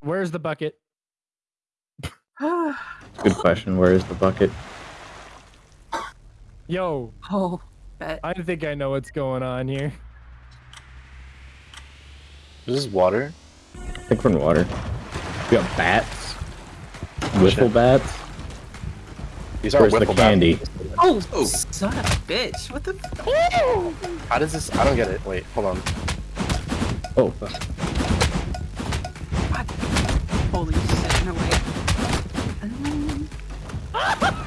Where's the bucket? Good question. Where is the bucket? Yo, oh, bet. I think I know what's going on here. This is water. I think we're in water. We got bats. Wiffle bats. These are Where's the candy? Oh, Oh. son of a bitch. What the? F How does this? I don't get it. Wait, hold on. Oh, fuck. Holy shit, no way. Um,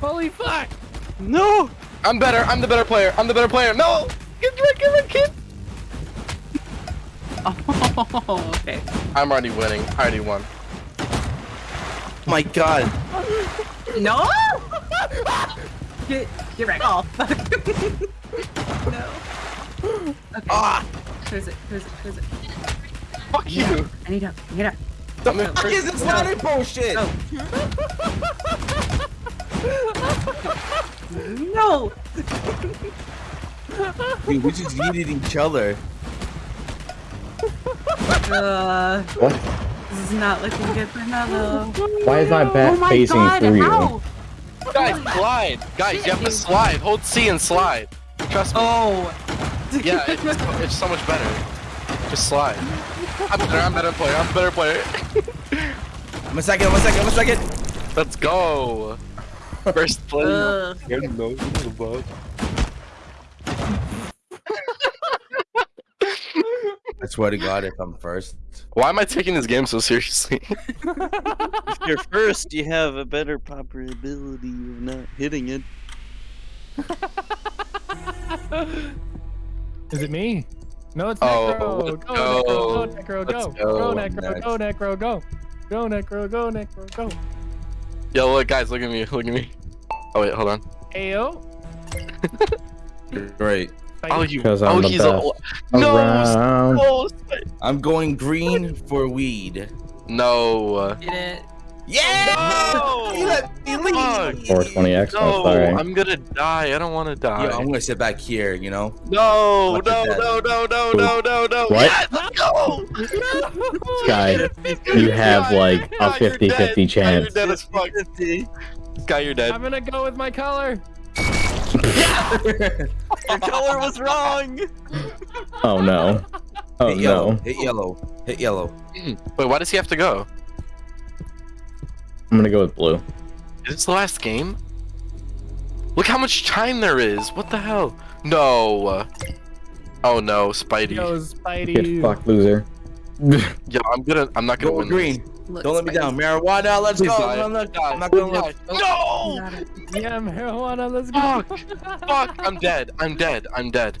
Holy fuck! No! I'm better. I'm the better player. I'm the better player. No! Get rid, get rid, kid. Oh, okay. I'm already winning. I already won. My God. No! get, get right off. no. Okay. Ah! Who's it? Who's it? Who's it? Fuck you. I need help, Get up. I'm in Fuck first. this ladder bullshit? Oh. no! Dude, we just yeeted each other. Uh, What? This is not looking good for Mello. Why is my bat oh my facing God, through you? Guys, slide. Guys, you have to slide. Hold C and slide. Trust me. Oh. Yeah, it's, it's so much better. Just slide. I'm better. I'm better player. I'm a better player. I'm a second, I'm a second, I'm a second. Let's go. First play. Ugh. I swear to God, if I'm first. Why am I taking this game so seriously? If you're first, you have a better probability of not hitting it. Is it me? No, it's Oh, Necro. let's Go, go. Necro, go, Necro, go. Go, go. Necro, go, Necro, go. Go, Necro, go, Necro, go. Yo, look, guys, look at me. Look at me. Oh wait, hold on. Ayo. Great. Oh, you. Because Oh, I'm the he's best. a. No. Around. No. I'm going green for weed. No. Get it. Yeah! No. You let me leave. 420x. No, I'm sorry. I'm gonna die. I don't want to die. Yo, I'm gonna sit back here, you know? No, Watch no, no, no, no, no, no, no. What? Yes, let's. Sky, you have like a 50-50 chance. You're dead as fuck. Sky, you're dead. I'm gonna go with my color. Your color was wrong! Oh no. Oh Hit yellow. no. Hit yellow. Hit yellow. Hmm. Wait, why does he have to go? I'm gonna go with blue. Is this the last game? Look how much time there is. What the hell? No. Oh no, Spidey. Yo, Get Spidey. fucked, loser. Yo, I'm gonna. I'm not gonna Go win. green. Look, Don't let me down. Marijuana, let's Please go. die. I'm not, I'm not gonna Die. look. No! Yeah, marijuana. Let's go. Fuck! Fuck! I'm dead. I'm dead. I'm dead.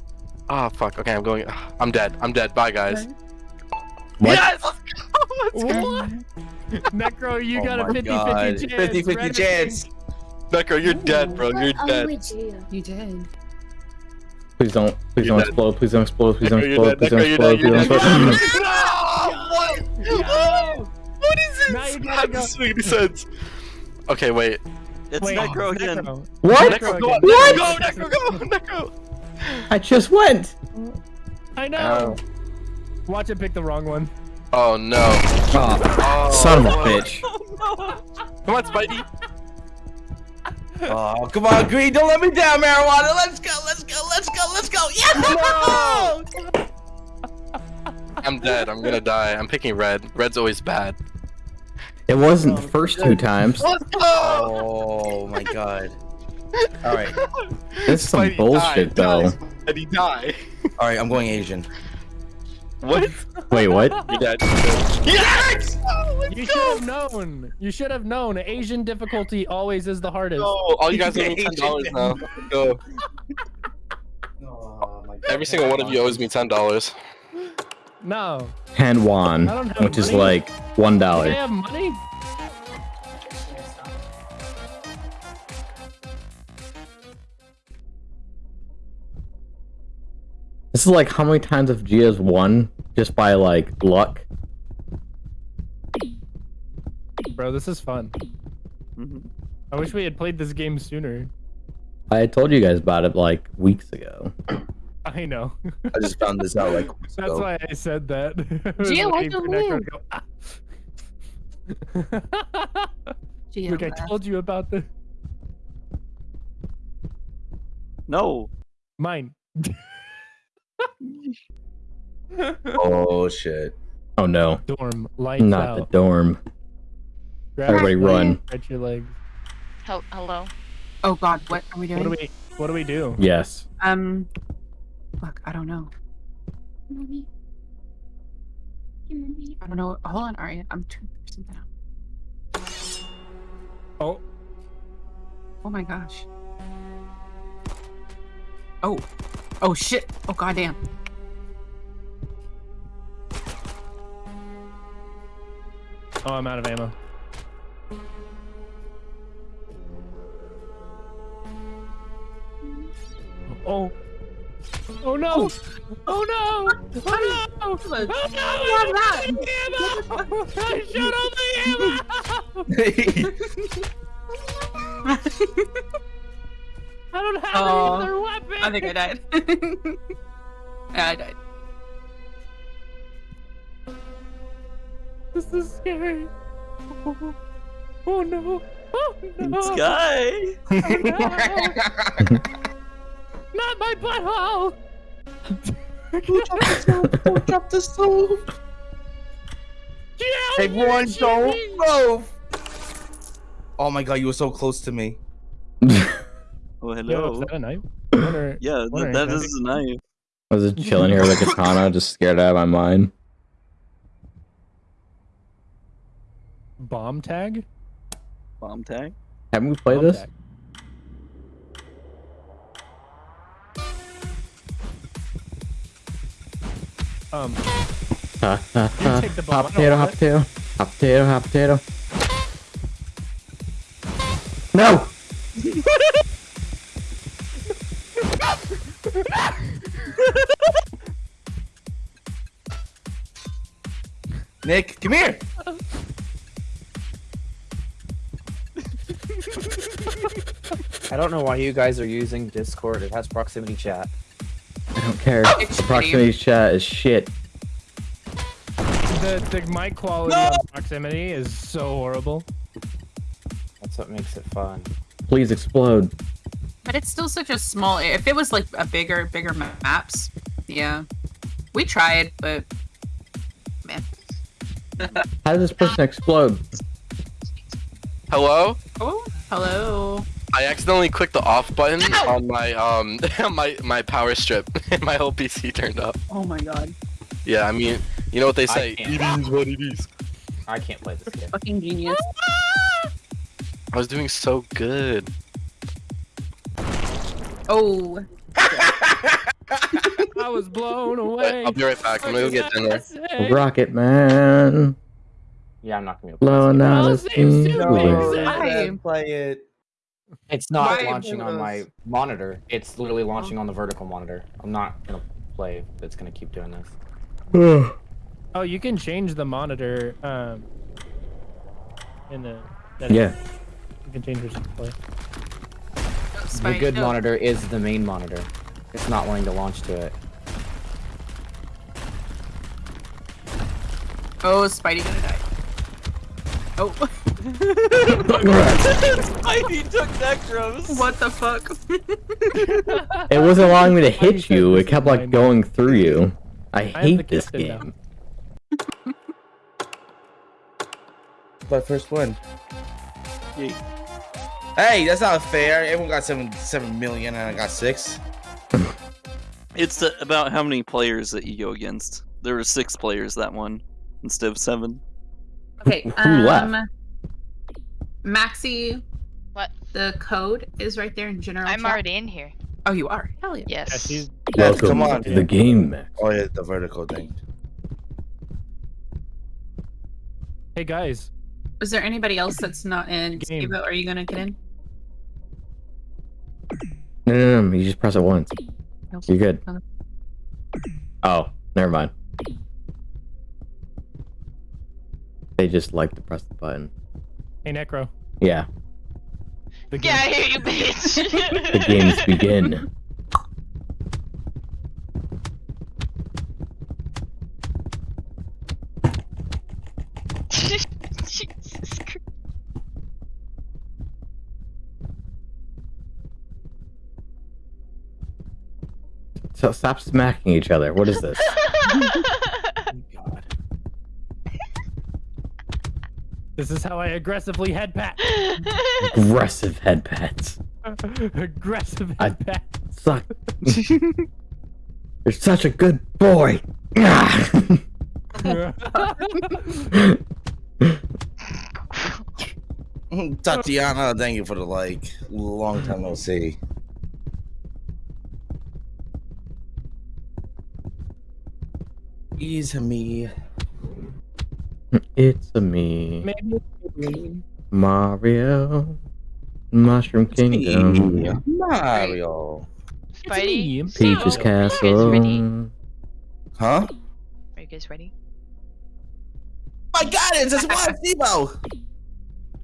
Ah, fuck. Okay, I'm going. I'm dead. I'm dead. Bye, guys. What? Yes! Let's go! What? Necro, you Oh got a my 50 God. 50 chance. 50 50 Red or chance. Necro, you're dead, bro. You're Oh, dead. you. You did. Please don't. Please You're don't dead. explode. Please don't explode. Please don't explode. Please don't explode. Please don't explode. No! What? What is this? Now you gotta How go. does this make any sense? Okay, wait. It's Wait, Necro again. Necro. What? Necro Necro, go! again. Necro, go! Necro, go! Necro! I just went. I know. Oh. Watch it pick the wrong one. Oh no. Oh, Oh, son of a what? bitch. Oh, come on, Spidey. Oh, come on, green. Don't let me down, marijuana. Let's go. Let's go. Let's go. Let's go. Yeah! I'm dead. I'm gonna die. I'm picking red. Red's always bad. It wasn't the first two times. Oh my god. All right. This is some Spidey bullshit, died, though. Did he die? All right. I'm going Asian. What? Wait, what? You're dead. You're dead. Yes! You should have known. You should have known. Asian difficulty always is the hardest. No, all you guys owe me ten dollars now. Go. Oh my god! Every single one of you owes me ten dollars. No. Han Wan, I don't which is like one Do they have money? This is like how many times have Gia's won just by like luck? Bro, this is fun. Mhm. I wish we had played this game sooner. I told you guys about it like weeks ago. I know. I just found this out like That's ago. why I said that. I was Gio, why'd waiting you for Necro leave? to go, "Ah." Geo Look, I told you about the No. mine. Oh shit. Oh no, Dorm lights not the dorm. Grab Everybody your run. Stretch your legs. Hel- hello. Oh God, what are we doing? What do we? What do we do? Yes. Um, fuck, I don't know. Mommy. Mommy. I don't know. Hold on, Aria. I'm trying to figure something out. Oh, Oh my gosh. Oh. Oh shit. Oh goddamn. oh, I'm out of ammo. Oh. Oh, oh. oh no! Oh no! Oh no! Oh no! Look, Oh no! have that. Ammo! I shot all the ammo! I don't have Oh, any other weapon. I think I died. yeah, I died. This is scary. Oh, oh no! Oh no! Sky. Oh, no! Not my butthole! Who dropped the stove? Yeah, Everyone you're don't cheating! move! Oh my god, you were so close to me. Oh, Yo, is hello. that a knife? Wonder- Yeah, wondering that, that if is a knife. I was just chilling here with a katana, just scared out of my mind. Bomb tag? Bomb tag. Haven't we played Bomb this? tag. Um, Ha, ha, ha. take the bomb, I Hot potato, hot potato. Hot potato, hot potato. No! Nick, come here! I don't know why you guys are using Discord. It has proximity chat. I don't care. Oh, it's Proximity chat is shit. the, the mic quality No! on proximity is so horrible. That's what makes it fun. Please explode. But it's still such a small. If it was like a bigger, bigger maps, yeah, we tried, but man. How does this person explode? Hello? Oh, hello. I accidentally clicked the off button on my um my my power strip and my whole PC turned up. Oh my god. Yeah, I mean, you know what they say. It is what it is. I can't play this game. Fucking genius. I was doing so good. Oh. I was blown away. I'll be right back. I'm gonna go get dinner. Rocket Man. Yeah, I'm not gonna be able to play Blowing out Oh, his same steam. stupid Wait. exam. Why? Play it. It's not Why launching on my monitor. It's literally launching on the vertical monitor. I'm not gonna play. It's gonna keep doing this. Oh, you can change the monitor. Um, in the. Yeah. You can change your display. The good oh. monitor is the main monitor. It's not wanting to launch to it. Oh, is Spidey gonna die? Oh. Spidey took Necros. what the fuck? It wasn't allowing me to hit you. It kept like going through you. I the hate this game. My first win. Yay. Hey, that's not fair. Everyone got seven seven million and I got six. It's uh, about how many players that you go against. There were six players that one instead of seven. Okay. Who um, left? Maxi, What? the code is right there in general. I'm chat. already in here. Oh, you are. Hell yeah. Yeah, Yes. she's. Yes, Welcome come on. to the game, Max. Oh yeah, the vertical thing. Hey guys, Is there anybody else that's not in? Game. Steve, are you gonna get in? No, no, no. You just press it once. Nope. You're good. Okay. Oh, never mind. They just like to press the button. Hey Necro. Yeah. The Get out game- of you bitch! The games begin. Jesus Christ. So stop smacking each other. What is this? God. This is how I aggressively head pat. Aggressive head pats. Aggressive I- head pat. Suck. You're such a good boy. Tatiana, thank you for the like. Long time no see. Easy me. It's a me, Maybe. Mario. Mushroom Kingdom. Me, Mario. Spidey, It's Peach's So, are ready? Castle. Huh? Are you guys ready? My God, it's just one Steve-O.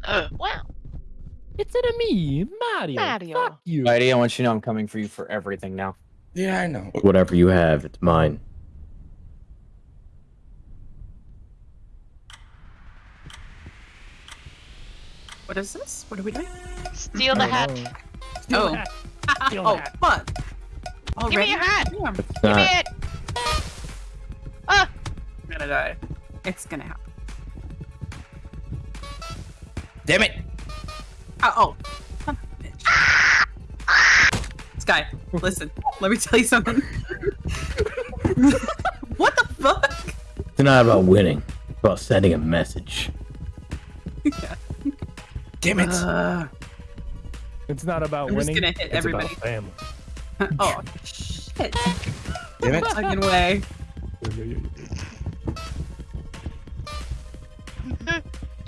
Uh, wow. It's it a me, Mario. Mario. Fuck you. Spidey, I want you to know I'm coming for you for everything now. Yeah, I know. Whatever you have, it's mine. What is this? What are we doing? Steal the hat. Steal Oh. the hat. Steal the oh, hat. fuck. Give me Already? your hat. Damn, It's Give me it. Ah, I'm gonna die. It's gonna happen. Damn it. Oh, oh. son of. Sky, listen. Let me tell you something. what the fuck? It's not about winning. It's about sending a message. Damn it. Uh, It's not about I'm just winning. gonna hit it's everybody. about family. oh, shit. Damn it. Fucking way.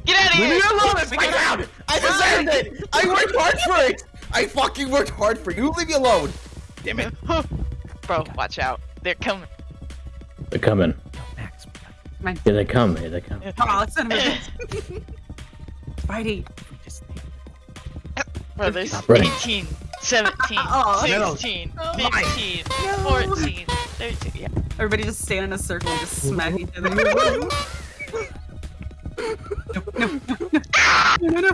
get out of here! Leave me here. alone. It's my round. I deserved it. I worked hard for it. I fucking worked hard for you. Leave me alone. Damn it. Bro, watch out. They're coming. They're coming. Max, Here they come. Here they come. Oh, son of a bitch. Spidey. Bro, there's 18, 17, Oh, 16, No. 15, No. 14, 13. Yeah. Everybody just stand in a circle and just smack each other. no, no, no, no, no, no, no,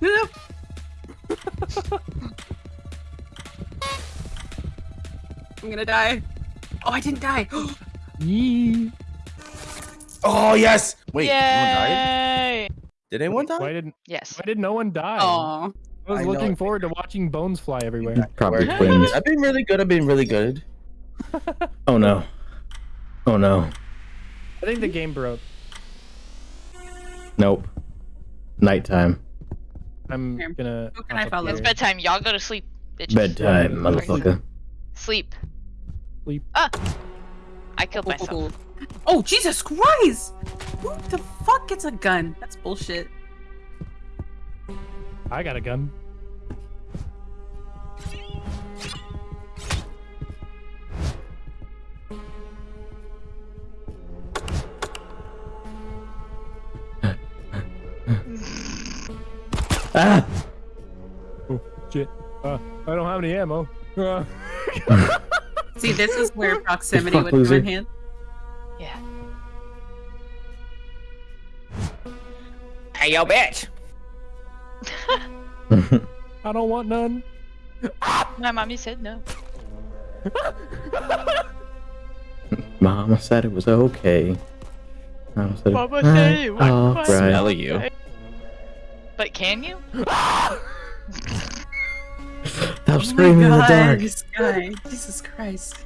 no. I'm gonna die. Oh, I didn't die. Yee. Oh yes. Wait. Anyone died? Did anyone die? Why didn't Yes. Why did no one die? Aw. I was I know. looking forward to watching bones fly everywhere. Probably twins. I've been really good. I've been really good. Oh no. Oh no. I think the game broke. Nope. Nighttime. I'm gonna. Who can I follow? It's bedtime. Y'all go to sleep. Bitches. Bedtime, motherfucker. Sleep. Sleep. Ah! I killed myself. Oh, Jesus Christ! Who the fuck gets a gun? That's bullshit. I got a gun. Ah! Oh shit. Uh, I don't have any ammo. Uh, See, this is where proximity would come in hand. Yeah. Hey, yo, bitch! I don't want none. My mommy said no. Mama said it was okay. Mama said, Mama said it was all fine. right. Smell you. But can you? Stop screaming in the dark. Oh this. Jesus Christ.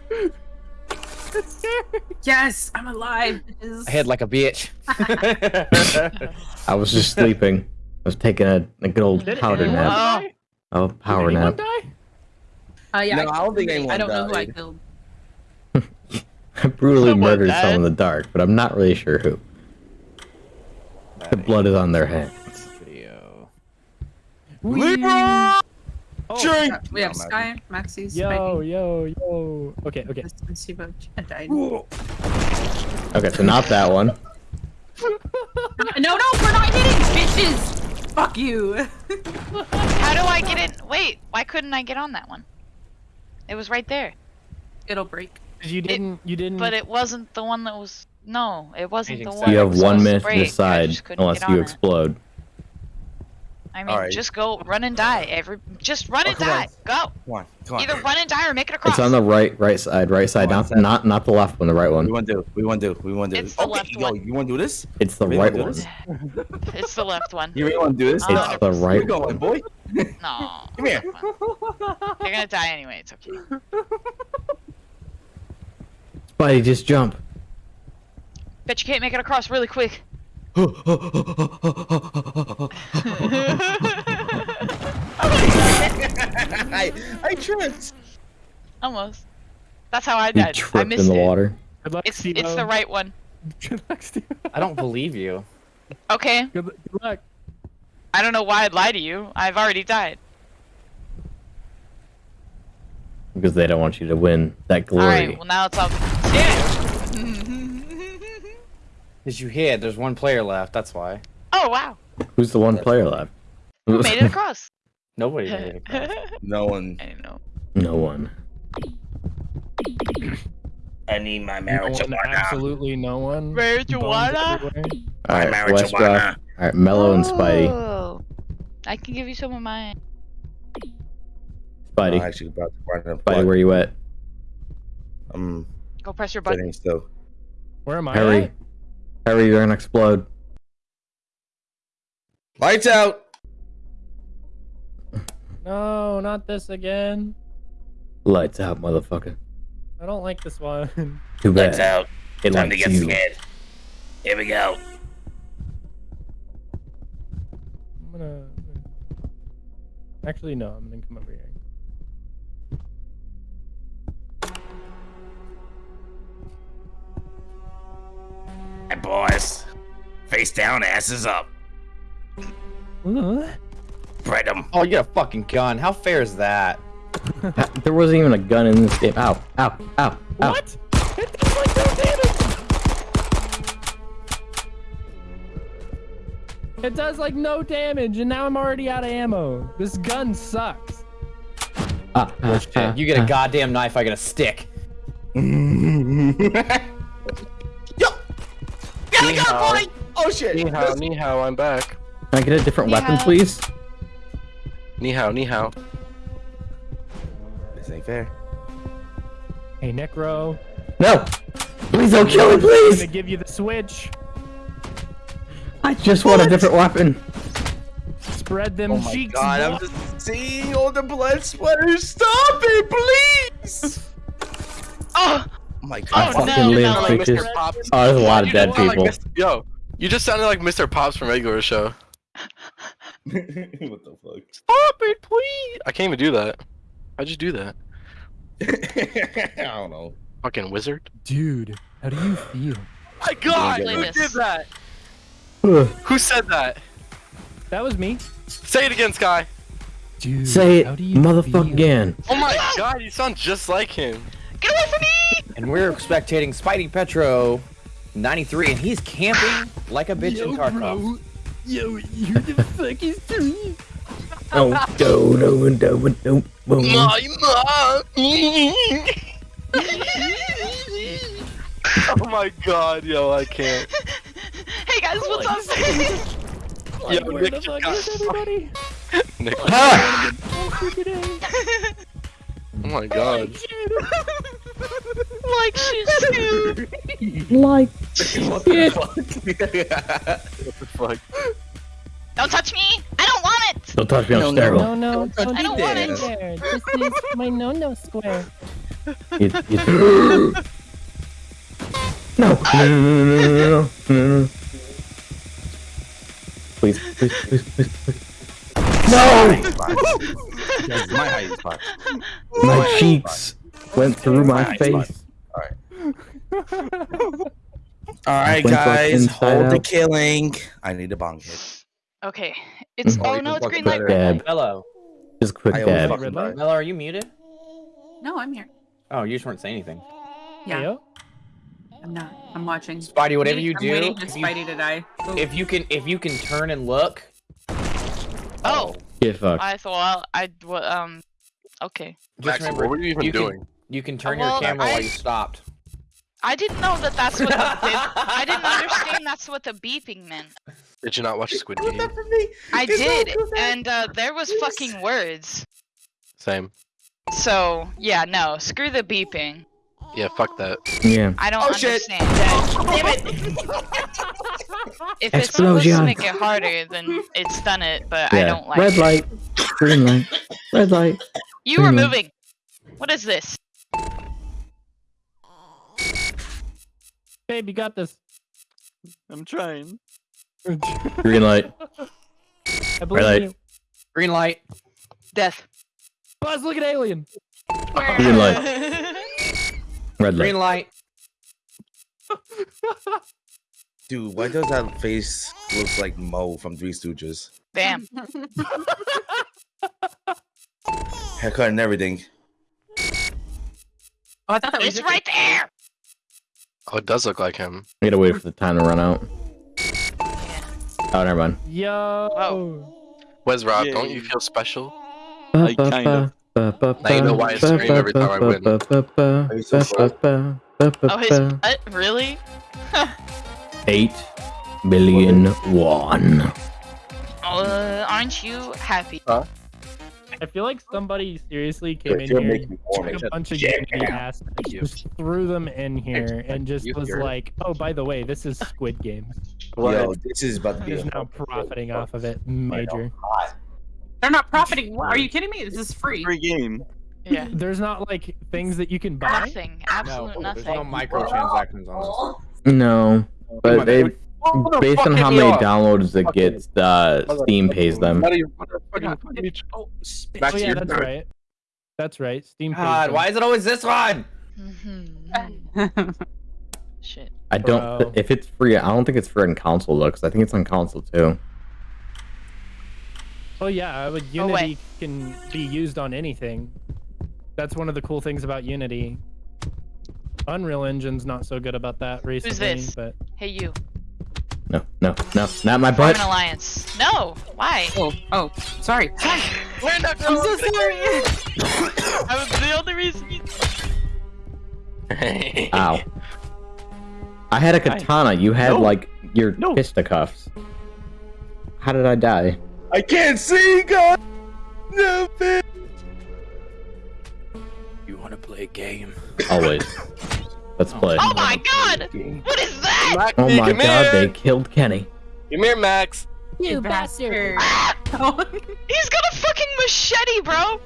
Yes, I'm alive. bitches. I hit like a bitch. I was just sleeping. I was taking a, a good old Did powder nap. die? Oh, Did power anyone nap. die? Uh, yeah, No, I, I don't think killed anyone I don't know who I killed. I brutally Someone murdered died. someone in the dark, but I'm not really sure who. The blood is on their hands. Video. Libra! Oh, Drink! We have No, Sky, Maxie's, Yo, Spidey, yo, yo. Okay, okay. and Steve I died. Okay, so not that one. No, no, we're not hitting, bitches! Fuck you. How do I get in? Wait, why couldn't I get on that one? It was right there, It'll break. you didn't. You didn't. but it wasn't the one that was. No, it wasn't the one. You have one minute to decide, unless get you explode. it. Explode. I mean, Alright. just go run and die. Every just run Oh, and come on. die. Go. Come on, come on. Either run and die or make it across. It's on the right, right side, right side, not is that- not not the left one, the right one. We want to do. We want to do. We want to do. It's the left yo, one. you want to do this? It's the Really right one. It's the left one. You really want to do this? Uh, It's the right Keep going, boy. No. Come here. You're gonna die anyway. It's okay. Spidey, just jump. Bet you can't make it across really quick. I I tripped. Almost. That's how I died. I tripped missed in the it. water. Good luck, It's it's the right one. Good luck, Steve. I don't believe you. Okay. Good, good luck. I don't know why I'd lie to you. I've already died. Because they don't want you to win that glory. All right. Well, now it's up. Yeah. Did you hit? There's one player left. That's why. oh wow. Who's the one player left? Who made it across? Nobody made it across. No one. I know. no one. I need my No one, absolutely no one. Marijuana? Bones. All right, West Rock. All right, Mellow and Spidey. Oh. I can give you some of mine. I'm Spidey, actually about to run up. Spidey, where are you at? I'm Go press your button. sitting still. Where am I? Hurry, at? Hurry! You're gonna explode. Lights out. No, not this again. Lights out, motherfucker. I don't like this one. Too bad. Lights out. It likes you. Scared. Here we go. I'm gonna. Actually, no. I'm gonna come over here. Boys, face down, asses up. Uh, Spread them. Oh, you got a fucking gun. How fair is that? There wasn't even a gun in this game. Ow! Ow! Ow! Ow! What? It does like no damage. It does like no damage, and now I'm already out of ammo. This gun sucks. Ah, ah, ah, You get a ah. goddamn knife. I get a stick. Yo. Gotta go, Yeehaw. boy. Oh shit. Ni hao, ni hao, I'm back. Can I get a different weapon, Yeah. please? Ni hao, ni hao. This ain't fair. Hey, Necro. No! Please don't kill me, please! I'm gonna give you the switch. I just want a different weapon. Spread them Oh my cheeks. god, I'm just seeing all the blood splatters. Stop it, please. Oh my I god. Oh, fucking no, live, no. Like bitches. Oh, there's a lot of dead just sound like people. Yo, you just sounded like Mr. Pops from regular show. what the fuck? Stop it, please. I can't even do that. I just do that. I don't know. Fucking wizard. Dude, how do you feel? My God, who this. did that? Who said that? That was me. Say it again, Sky. Dude, Say it, how do you motherfucker, again. Oh my God, you sound just like him. get away from me! And we're spectating Spidey Petro, 93, and he's camping like a bitch in Tarkov. Yo, you the fuck is doing? Oh, no, no, no, no, no, no. My mom. oh my God, yo, I can't. Hey guys, what's up? Yo, Where Nick the fuck is everybody? Nick. Ah! Oh, freaking A. Oh my God. like she's dude. Like, what the fuck? What the fuck? Don't touch me! I don't want it! don't touch me, I'm No, no, sterile. No, no, Don't touch don't I don't do want that it. there. This is my no-no square. You- you- No, no, no, no, no, no, no, no, no. Please, please, please, please, please. No! That's my hiding spot. My cheeks went through my My face. All right, Went back guys, inside hold the out. killing. I need a bong hit. Okay. It's Mhm. oh no, it's green light, better. red light. Mello. Just quick I always dab. fucking die. Mello, are you muted? No, I'm here. Oh, you just weren't saying anything. Yeah, Yo. I'm not. I'm watching. Spidey, whatever you I'm do, waiting for if you, Spidey to die. if you can, if you can turn and look, Oh, Get fucked. I thought I well, um. Okay. Just Max, remember, what were you even you doing? Can, you can turn Well, your camera I- while you stopped. I didn't know that that's what the bip- I didn't understand that's what the beeping meant. Did you not watch Squid Game? I did, and uh, there was fucking words. Same. So yeah, no, screw the beeping. Yeah, fuck that. Yeah. I don't Oh, shit. understand. Damn it! If it's supposed to make it harder, then it's done it. But I don't like Red it. light. Green light. Red light. You were Green light. moving. What is this? Babe, you got this. I'm trying. Green light. I believe light. you. Green light. Death. Buzz, look at Alien. Green light. Red light. Green light. Dude, why does that face look like Moe from Three Stooges? Damn. Haircut and everything. Oh, I thought that was It's your- right there. Oh, it does look like him. I gotta wait for the time to run out. Oh, never mind. Yo. Whoa. Wes Rob, don't you feel special? I kind of- Now you know why I scream every time I win. Are you so slow? Oh, his butt? Really? Eight billion one. Uh, aren't you happy? I feel like somebody seriously came in You're here, making me warm. took a bunch of Yeah. Unity assets, just threw them in here, and just was like, "Oh, by the way, this is Squid Game." Yo, this is about to be Is a now profiting off of it, major. They're not profiting. What? Are you kidding me? This is free. Free game. Yeah. There's not like things that you can buy. Nothing. Absolute No, there's nothing. no microtransactions on this. No, but they no, based on how many downloads it Okay. gets, uh, Steam pays them. What are you- what the fuck are you- Oh. Back Oh to yeah, your that's turn. right. That's right. Steam. pays God, them. why is it always this one? Mhm. Shit. I don't. Bro. If it's free, I don't think it's free on console though, because I think it's on console too. Oh yeah, but Oh. Unity can be used on anything. That's one of the cool things about Unity. Unreal Engine's not so good about that recently, Who's this? but Hey, you. No, no, no, not my butt. Form butt. an alliance. No. Why? Oh, oh, sorry. Sorry. We're not I'm so sorry. I was the only reason. You... Ow. I had a katana. You had No. like your No. fisticuffs. How did I die? I can't see, God. No, man. You want to play a game? Always. Let's play. Oh my god! What is that? Max, Oh my god, here. they killed Kenny. Come here, Max. You bastard. Ah! He's got a fucking machete, bro.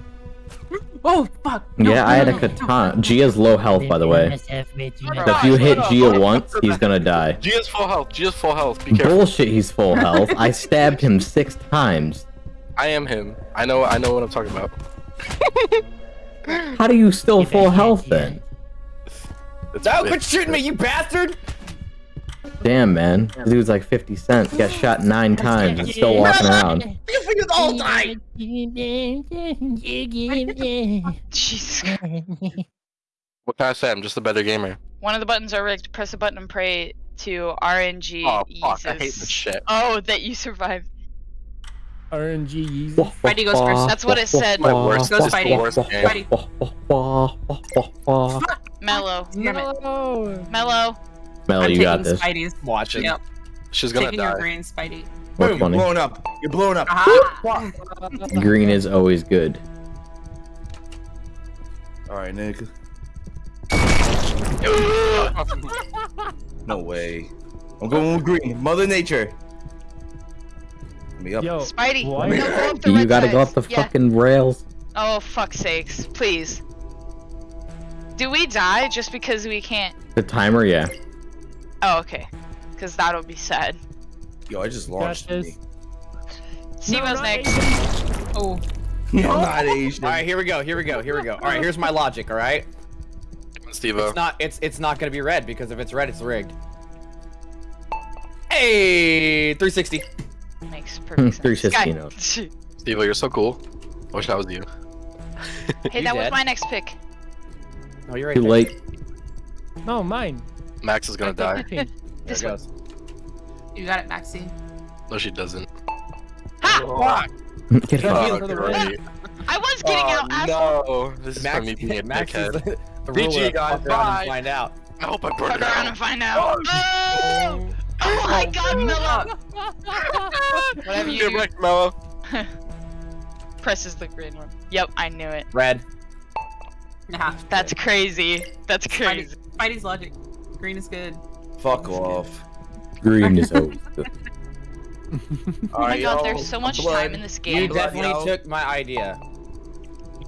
oh, fuck. No, Yeah, I had a no, no. katana. Gia's low health, by the way. So if you hit Gia once, he's gonna die. Gia's full health. Gia's full health. Be careful. Bullshit, he's full health. I stabbed him six times. I am him. I know. I know what I'm talking about. How do you still full health then? It's, No, it's- quit shooting me, you bastard! Damn, man. This dude's like 50 cents. Got shot nine times and still walking around. You figured the whole time. Jesus. What can I say? I'm just a better gamer. One of the buttons are rigged. Press a button and pray to RNG. Oh fuck! I hate this shit. Oh, that you survived. RNG. Spidey goes first. That's what it said. My worst. Go This is the Spidey. Spidey. Mellow. Damn it. No. Mellow. Melly, you got this. Spidey's. Watch it. Yep. She's gonna Taking your die. green Spidey. More Boom, funny. blowing up. You're blowing up. Aha. Green is always good. All right, Nick. No way. I'm going with green. Mother Nature. Let me up. Yo, Spidey. Why? No, go up the You red gotta go up the Yeah. fucking rails. Oh, fuck sakes. Please. Do we die just because we can't? The timer, yeah. Oh, okay. Because that'll be sad. Yo, I just launched Got me. this. Simo's No, next. Oh, I'm not Asian. All right, here we go. Here we go. Here we go. All right, here's my logic. All right, Come on, Steve. it's not. It's it's not gonna be red because if it's red, it's rigged. Hey, 360. Makes perfect sense. 360 Guy- notes. Steve, you're so cool. I wish that was you. hey, You that was my next pick. Oh, you're right. Too there. late. No, mine. Max is gonna die. I There This it one. goes. you got it, Maxie. No, she doesn't. Ha! Oh. Get Yeah, fucked. for the great. I was getting oh, out, asshole. no. This is Max, from me being a Max is dickhead. the, the BG, ruler. guys, Fuck around bye. find out. I hope I burn Fuck it around out. and find out. Oh, oh my god, Miller. Whatever you Get do, wrecked, Mello. presses the green one. Yep, I knew it. Red. Nah. That's crazy. That's Spidey, crazy. Spidey's logic. Green is good. Fuck off. Green is always good. Oh my god, there's so much blood. time in this game. blood, definitely yo. took my idea.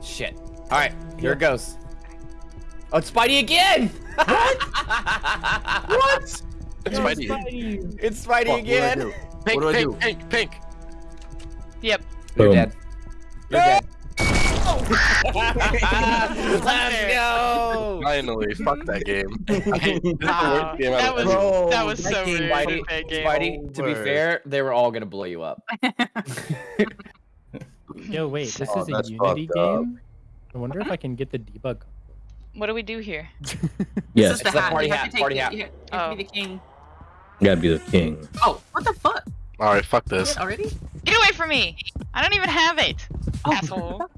Shit. Alright, here it goes. Oh, it's Spidey again! what? what? It's Spidey. It's Spidey again! Pink, What do I pink, do? pink, pink. Yep. You're dead. You're dead. Let's go! Finally, fuck that game. I hate this Wow. Ah, game That was Bro, that was that so game, rude. Spidey. Spidey, to be fair, they were all gonna blow you up. Yo, wait, this Oh, is a Unity fucked up. game? I wonder if I can get the debug. What do we do here? Yes, This is the It's the hat. party you have hat, to party hat. You have to oh. be Oh. the king. you gotta be the king. Oh, what the fuck? Alright, fuck this. Already? Get away from me! I don't even have it. Oh. Asshole.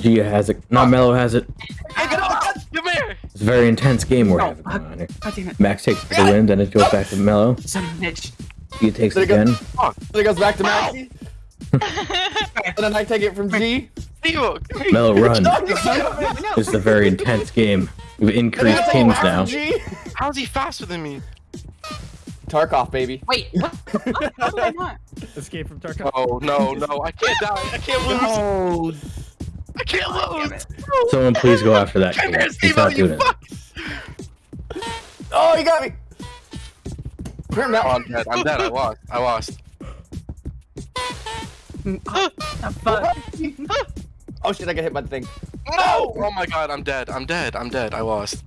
Gia has it. Not Mello has it. Come here! It's a very intense game we're having fuck. going on here. God damn it. Max takes for the win, then it goes back to Mello. Son of a bitch. Gia takes There it you go. again. Then it goes back to Maxie. And then I take it from G. Steve! Mello run. No, you a This is a very intense game. We've increased I take it kings now. How's he faster than me? Tarkov, baby. Wait, what? what? How did I not? Escape from Tarkov. Oh, no, no, I can't die. I can't lose. I can't lose. Someone please go after that Come here, He's Steve, not you doing it. fuck! Oh, you got me. Put him Oh, down. I'm dead. I'm dead. I lost. I lost. Oh. Oh shit, I got hit by the thing. No! Oh my god, I'm dead. I'm dead. I'm dead. I lost.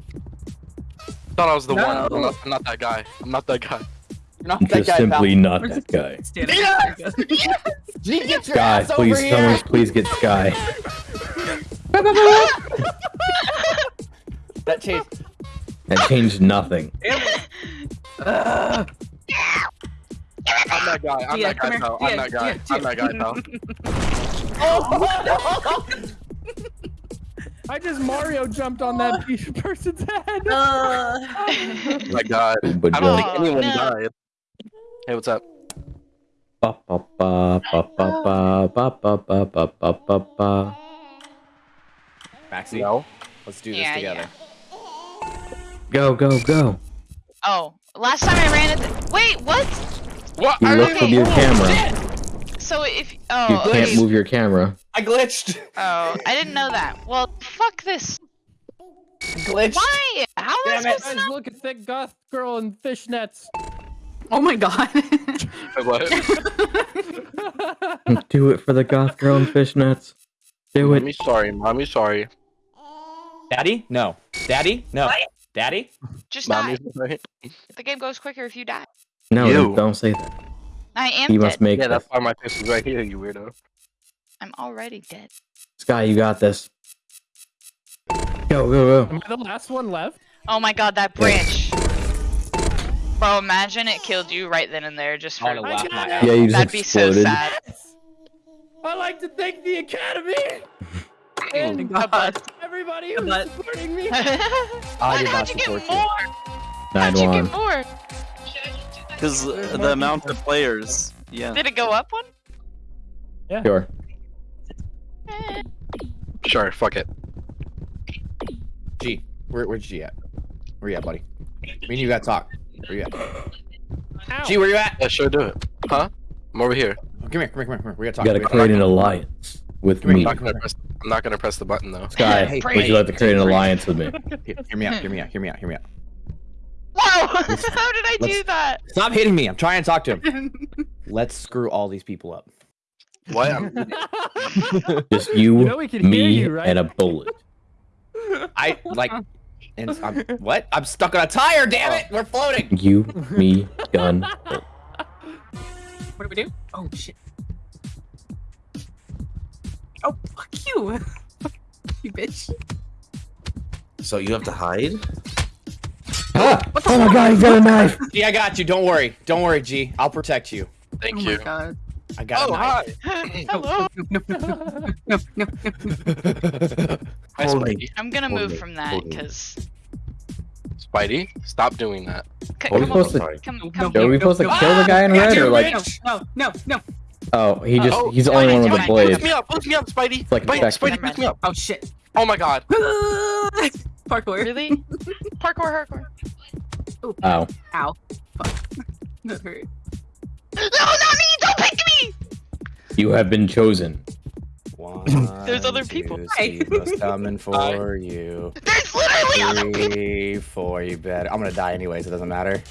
Thought I was the No. one. I'm not, I'm not that guy. I'm not that guy. You're not that Just guy, simply pal. not Where's that guy. Standing Yes! there. G, get your Sky, ass please, over someone please get Sky. That changed. That changed nothing. Ugh. I'm that guy. I'm Gia, that come guy, here. pal. I'm Gia, that guy. I'm that guy, pal. Oh, I just Mario jumped on that pe- person's head. Uh, Oh my god. But I don't think anyone no. died. Hey, what's up? Ba, ba, ba, ba, ba, ba, ba, ba, ba, ba, ba, ba. Maxie, No. let's do this Yeah, together. Go, go, go. oh, last time I ran it. Wait, what? What? You look you- with your oh, camera. So if Oh, You oh can't okay. move your camera. I glitched. oh I didn't know that. Well, fuck this. Glitched. Why? How am I Damn it. supposed to Guys, know? look at thick goth girl in fishnets. oh my god. What? Do it for the goth girl in fishnets. Do it. Mommy's sorry. Mommy's sorry. Daddy? No. Daddy? No. Daddy? Just die. Mommy's. The game goes quicker if you die. No, You. don't say that. I am He dead. must make Yeah, that's why my face is right here, you weirdo. I'm already dead. Sky, you got this. Go, go, go. Am I the last one left? Oh my god, that branch. Bro, imagine it killed you right then and there just for. wanna laugh my got ass. Yeah, you just That'd be so sad. I like to thank the Academy oh and my god. everybody who's But- supporting me. Why, did how'd not you get support you. more? How'd you get more? Because the amount of players. Yeah. Did it go up one? Yeah. Sure. Eh. Sure, fuck it. G. Where, where's G at? Where you at, buddy? Me and you gotta talk. Where you at? Ow. G, where you at? Yeah, sure, do it. Huh? I'm over here. Come here, come here, come here. We gotta talk. You gotta we gotta create an alliance with Come me. I'm not gonna press. I'm not gonna press the button though. Sky, Hey, would you like to create an alliance with me? Hear, hear me out, hear me out, hear me out, hear me out. Whoa! How did I do that? Stop hitting me. I'm trying to talk to him. Let's screw all these people up. What? I'm, Just you, You know we can hear me, you, right? and a bullet. I like and I'm what? I'm stuck on a tire, damn it! We're floating! You, me, gun. What do we do? Oh shit. Oh fuck you. you bitch. So you have to hide? Ah! Oh my god, he's got a knife! G, I got you, don't worry. Don't worry, G. I'll protect you. thank oh you. my god. I got Oh, a knife. hi. Hello. No, no, no, no, no, no, no. Hi, Spidey. I'm gonna Hold move me, from that because. Spidey, stop doing that. Are we Come, supposed to- come, No, come. Are we supposed to kill the guy in red or like? No, no, no, no. Oh, he just Oh, he's the only one with a fine. blade. Lift me up, lift me up, Spidey. like Spidey. Spidey, lift me up. Oh shit. Oh my god. Parkour. Really? Parkour, parkour. Oh, Ow. Fuck. That hurt. No, not me! Don't pick me! you have been chosen. One, There's other people. two, Hi. Steve was coming for you. There's literally other people. Three, four, you bet. I'm gonna die anyways, it doesn't matter.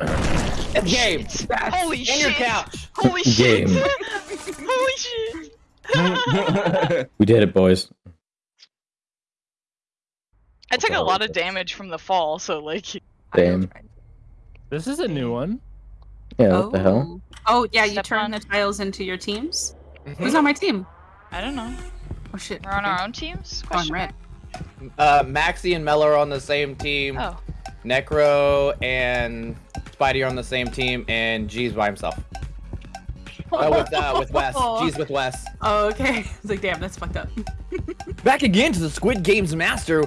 It's game! Holy In shit! your couch. Holy shit! Game. Holy shit! We did it, boys. I took a lot of damage from the fall, so like. Damn. This is a new one. Yeah, what the hell? Oh yeah, you Step turn on. the tiles into your teams. Who's on my team? I don't know. Oh shit. We're on our own teams? Oh, I'm Question red. Uh, Maxi and Mello are on the same team. Oh. Necro and Spidey are on the same team, and G's by himself. Oh, with uh, with Wes. G's with Wes. Oh, okay. It's like, damn, that's fucked up. Back again to the Squid Games Master.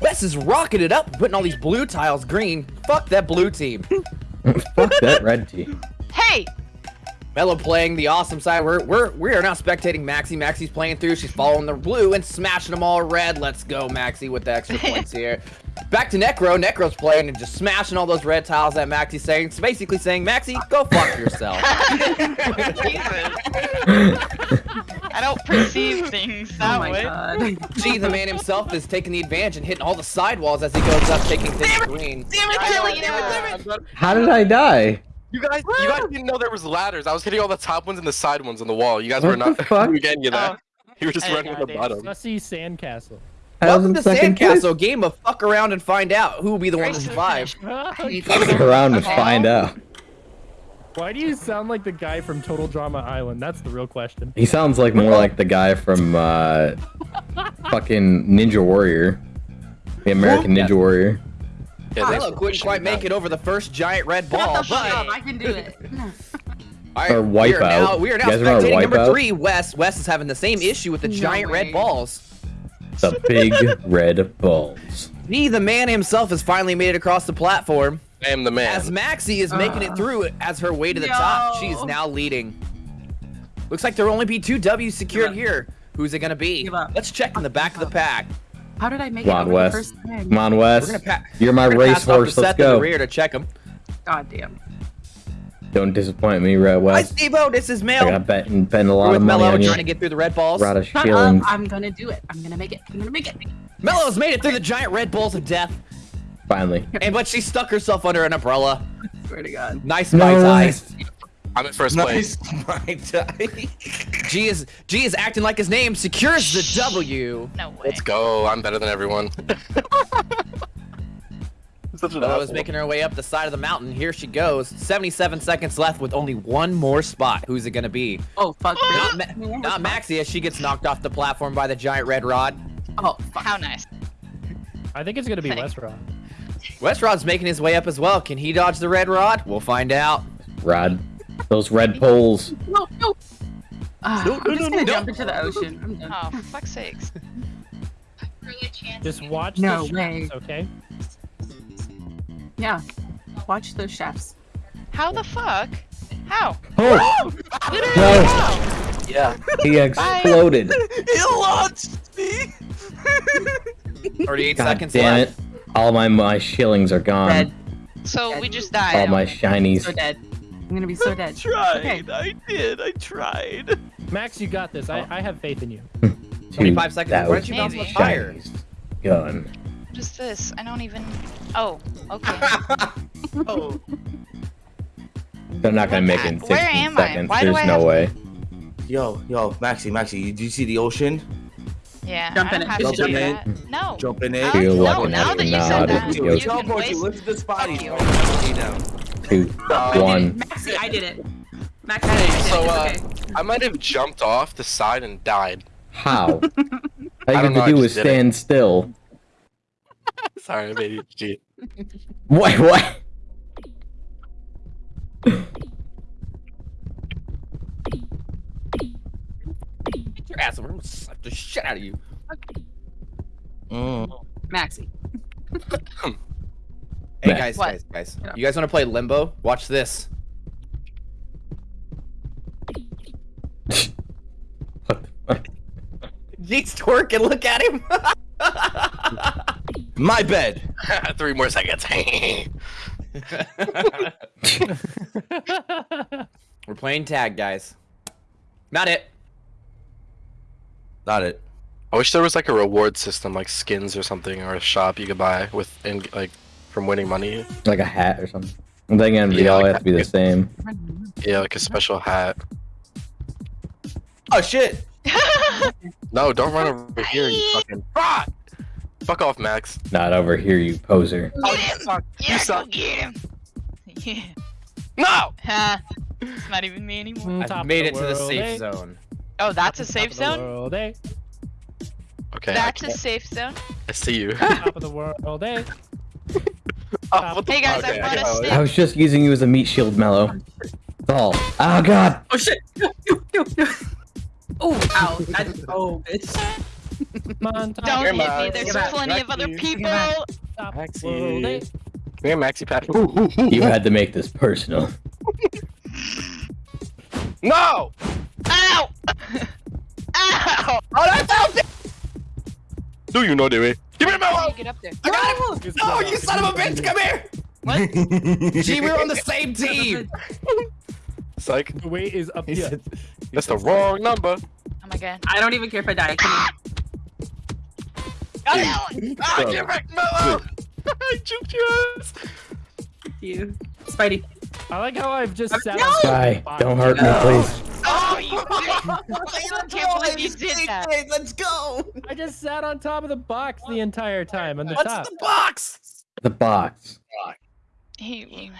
Wes is rocking it up, putting all these blue tiles green. Fuck that blue team. Fuck that red team. Hey! Mello playing the awesome side. We're we're we are now spectating Maxi. Maxi's playing through. She's following the blue and smashing them all red. Let's go, Maxi, with the extra points here. Back to Necro. Necro's playing and just smashing all those red tiles that Maxi's saying. It's basically saying, Maxi, go fuck yourself. I don't perceive things Oh that my way. god. G, the man himself, is taking the advantage and hitting all the sidewalls as he goes up, taking things green. I know, I know, I'm better- How did I die? You guys, you guys didn't know there was ladders. I was hitting all the top ones and the side ones on the wall. You guys were not the getting you that. You were just I running know the I bottom. Sussy Sandcastle. Welcome to second place. Sandcastle, game of fuck around and find out who will be the one to Race to the survive. Fuck around and find out. Why do you sound like the guy from Total Drama Island? That's the real question. He sounds like more like the guy from uh, fucking Ninja Warrior, the American Ninja Warrior. Yeah, thanks Mello for couldn't quite make it over the first giant red Shut ball, the fuck up, I can do it. All right, Or we are Wipeout. now, we are now You guys remember spectating number Wipeout? three. Wes. Wes is having the same issue with the No giant way. red balls. The big red balls. Me, the man himself, has finally made it across the platform. I am the man. As Maxie is making it uh. through as her way to the No. top, she is now leading. Looks like there will only be two W's secured here. Who's it gonna be? Let's check in the back of the pack. How did I make Come it on, over Wes. the first time? Come on, We're Wes. gonna pa- You're my we're gonna pass off the racehorse. Let's Seth in the go. rear to check him. God damn. Don't disappoint me, Red Hi, Wes. Steve-O. This is Mel. I Mel. got betting, betting a We're lot of money Mello on you. trying to get through the red balls. Rada Shut up. I'm gonna do it. I'm gonna make it. I'm gonna make it. Mello's made it through the giant red balls of death, Finally. and but she stuck herself under an umbrella. Swear to God. Nice No, my tie. Wes. I'm in first place. Nice, my die. G is G is acting like his name secures the W. No way. Let's go. I'm better than everyone. Such an Mello is asshole. making her way up the side of the mountain. Here she goes. 77 seconds left with only one more spot. Who's it gonna be? Oh fuck. Not. Ma- not Maxie as she gets knocked off the platform by the giant red rod. Oh fuck. How nice. I think it's gonna be Thanks. Westrod. Westrod's making his way up as well. Can he dodge the red rod? We'll find out. Rod. Those red poles. No, no. Ah, No, I'm just gonna no. jump into the ocean. I'm done. Oh, fuck's sakes. Just watch No the way. shots, okay? Yeah. Watch those chefs. How the fuck? How? Oh! Literally No. how? Yeah. He exploded. He launched me. 38 God seconds damn left. it. All my my shillings are gone. Dead. So we just died. All my shinies. So dead. I'm gonna be so dead. I tried. Okay. I did. I tried. Max, you got this. I, oh. I have faith in you. Hmm. 25 seconds. That Why don't you bounce much higher? Gun. What is this? I don't even. Oh, okay. Oh. They're not gonna make it in Where 16 am I? seconds. Why do There's I no have- way. Yo, yo, Maxi, Maxi, do you see the ocean? Yeah. Jump in it. Jump in that. No. Jump in it. Oh, Alex, no, now that you said that, you. you Yo, can teleport waste. you, lift this body. Fuck you. Stay down two, oh, one. Maxi, I did it. Maxi, hey, I did so, it. Uh, okay. I might have jumped off the side and died. How? All you have know, to do is stand it. still. Sorry, I made you cheat. Wait, what? Get your ass over! I'm slap the shit out of you. Okay. Mm. Maxie. Hey Max. guys, What? guys, guys. You guys want to play Limbo? Watch this. What the fuck? Jeez, twerking. Look at him. My bed. Three more seconds. We're playing tag, guys. Not it. Not it. I wish there was like a reward system, like skins or something, or a shop you could buy with, in, like, from winning money. Like a hat or something. I'm thinking they Yeah, all like have to be the same. Yeah, like a special hat. Oh shit. No, don't run over here, you fucking. Fuck! Fuck off, Max. Not over here, you poser. Oh, you suck. Yeah, You suck. get him. Yeah. No! Ha. It's not even me anymore. I've Top made of it to the safe eh? zone. Oh, that's a safe zone? world, eh? Okay, That's a safe zone. I see you. Top of the world, eh? Oh, Hey guys, okay, I brought a stick. I was just using you as a meat shield, Mellow. That's all. Oh god! Oh shit! Oh, ow. That's, oh, bitch. Come Don't of hit me. There's world, plenty of other people. Top of the Maxi. world, eh? Come here, Maxi Pack. You had to make this personal. No! Ow! Ow! Do you know the way? Give me a How do mellow! you get up there? I got him. Oh, you son of a bitch! Come here. What? Gee, we're on the same team. Psych. The weight is up here. That's the wrong number. Oh my god. I don't even care if I die. I can Ah, get back, mellow! I juked your ass. you. Spidey. I like how I've just sat No! on Guy, don't hurt me, please. Oh, you I can't believe you did that. Let's go. I just sat on top of the box the entire time on the What's top. the box? The box. He,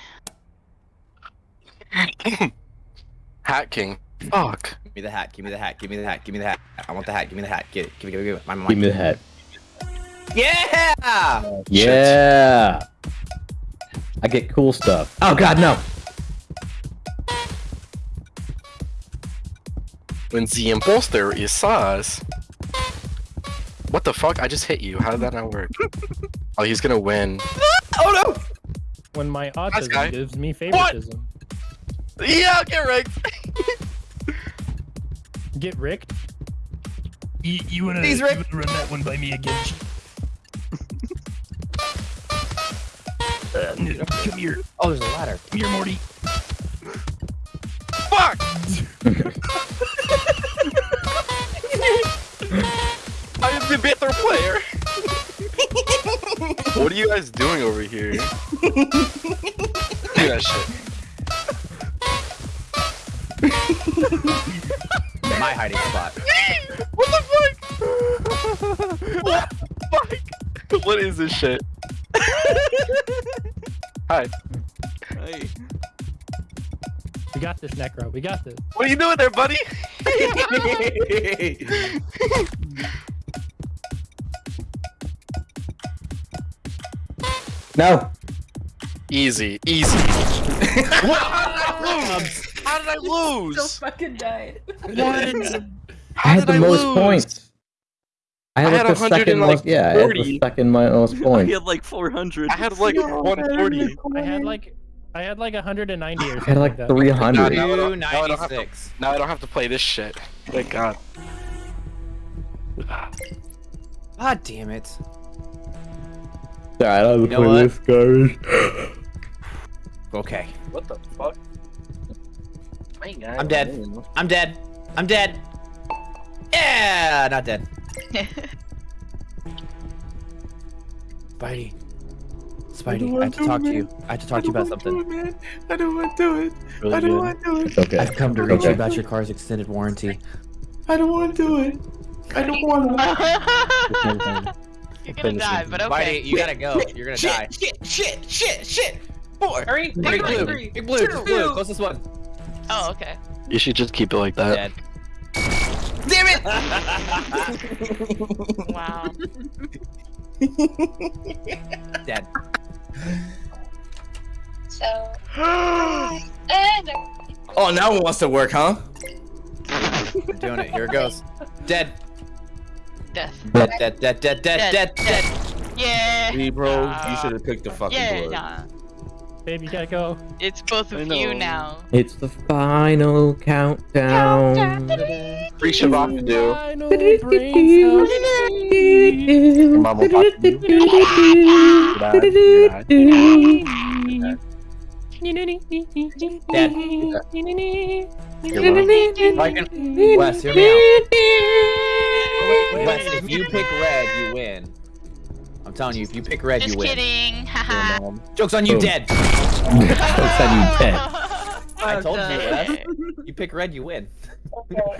Hat King. Fuck. Give me the hat. Give me the hat. Give me the hat. Give me the hat. I want the hat. Give me the hat. Get it. Give it. Give it. Give it. My, my, Give me the hat. Yeah. Yeah! I get cool stuff. Oh god, no! When the imposter is sus. What the fuck? I just hit you. How did that not work? oh, he's gonna win. Oh no. When my guy. autism gives me favoritism. Yeah, get wrecked. Get ricked? You, you wanna, He's you wanna run that one by me again? Come here. Oh, there's a ladder. Come here, Morty. Fuck! I am the better player. what are you guys doing over here? Look at that shit. My hiding spot. What the fuck? What the fuck? What is this shit? Hi. Hey. We got this, Necro. We got this. What are you doing there, buddy? No! Easy, easy. what? How did I lose? How did I lose? fucking died. What? I had did the most lose? points. I had, I had like the 100 second most. Yeah, I had 40. the second most He points. had like 400. I had like 140. I had like, I had like 190 or something. I something had like 300. Now I don't- now I don't have to- Now I don't have to play this shit. Thank God. God damn it. Alright, I don't You know play what? this garbage. Okay. What the fuck? I'm dead. I'm dead. I'm dead. Yeah, not dead. Spidey. Spidey, I have to talk to you. I have to talk to you about something. I don't want to do it. Really I don't good. want to do it. It's okay. I've come to reach Okay. you about your car's extended warranty. I don't want to do it. I don't want to. You're gonna die, but okay. Spidey, you gotta go. You're gonna die. Shit, shit, shit, shit. Four. Hurry, Big big blue. Big blue. Just blue. Closest one. Oh, okay. You should just keep it like that. Dead. Damn it! Wow. Dead. So, Oh, now it wants to work, huh? We're doing it. Here it goes. Dead. Death. Dead. Dead. Dead. Dead. Dead. Dead, Dead. dead. Yeah. See, bro, Nah. you should have picked the fucking Yeah, blood. nah. Babe, you gotta go. It's both of you now. It's the final countdown. Free Shabbat to do. Final brain cells. Mama, you. Dad, dad. Wes, hear me out. Wes, if you pick red, you win. I'm telling you, if you pick red, Just you win. Just kidding. Haha. Joke's on you, Boom. dead. Jokes on you, dead. I told you, Wes. You pick red, you win.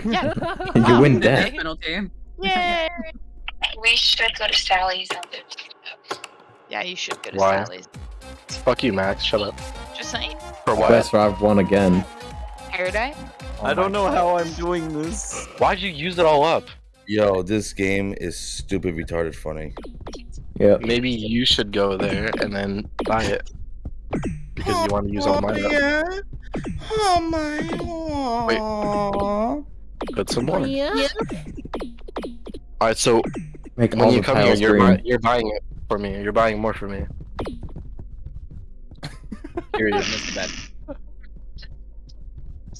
Yeah. And you win death. penalty. Yay. We should go to Sally's. Yeah, you should go to Why? Sally's. Fuck you, Max. Shut up. Just saying. For what? West Rob won again. Paradise. Oh I don't know how I'm doing this. Why'd you use it all up? Yo, this game is stupid, retarded, funny. Yep. Maybe you should go there and then buy it. Because you want to use all mine up. Oh my. god. Put some more. Yeah. Alright, so Make when all you come here, you're, buy- you're buying it for me. You're buying more for me. Here he is, Mr. Bed.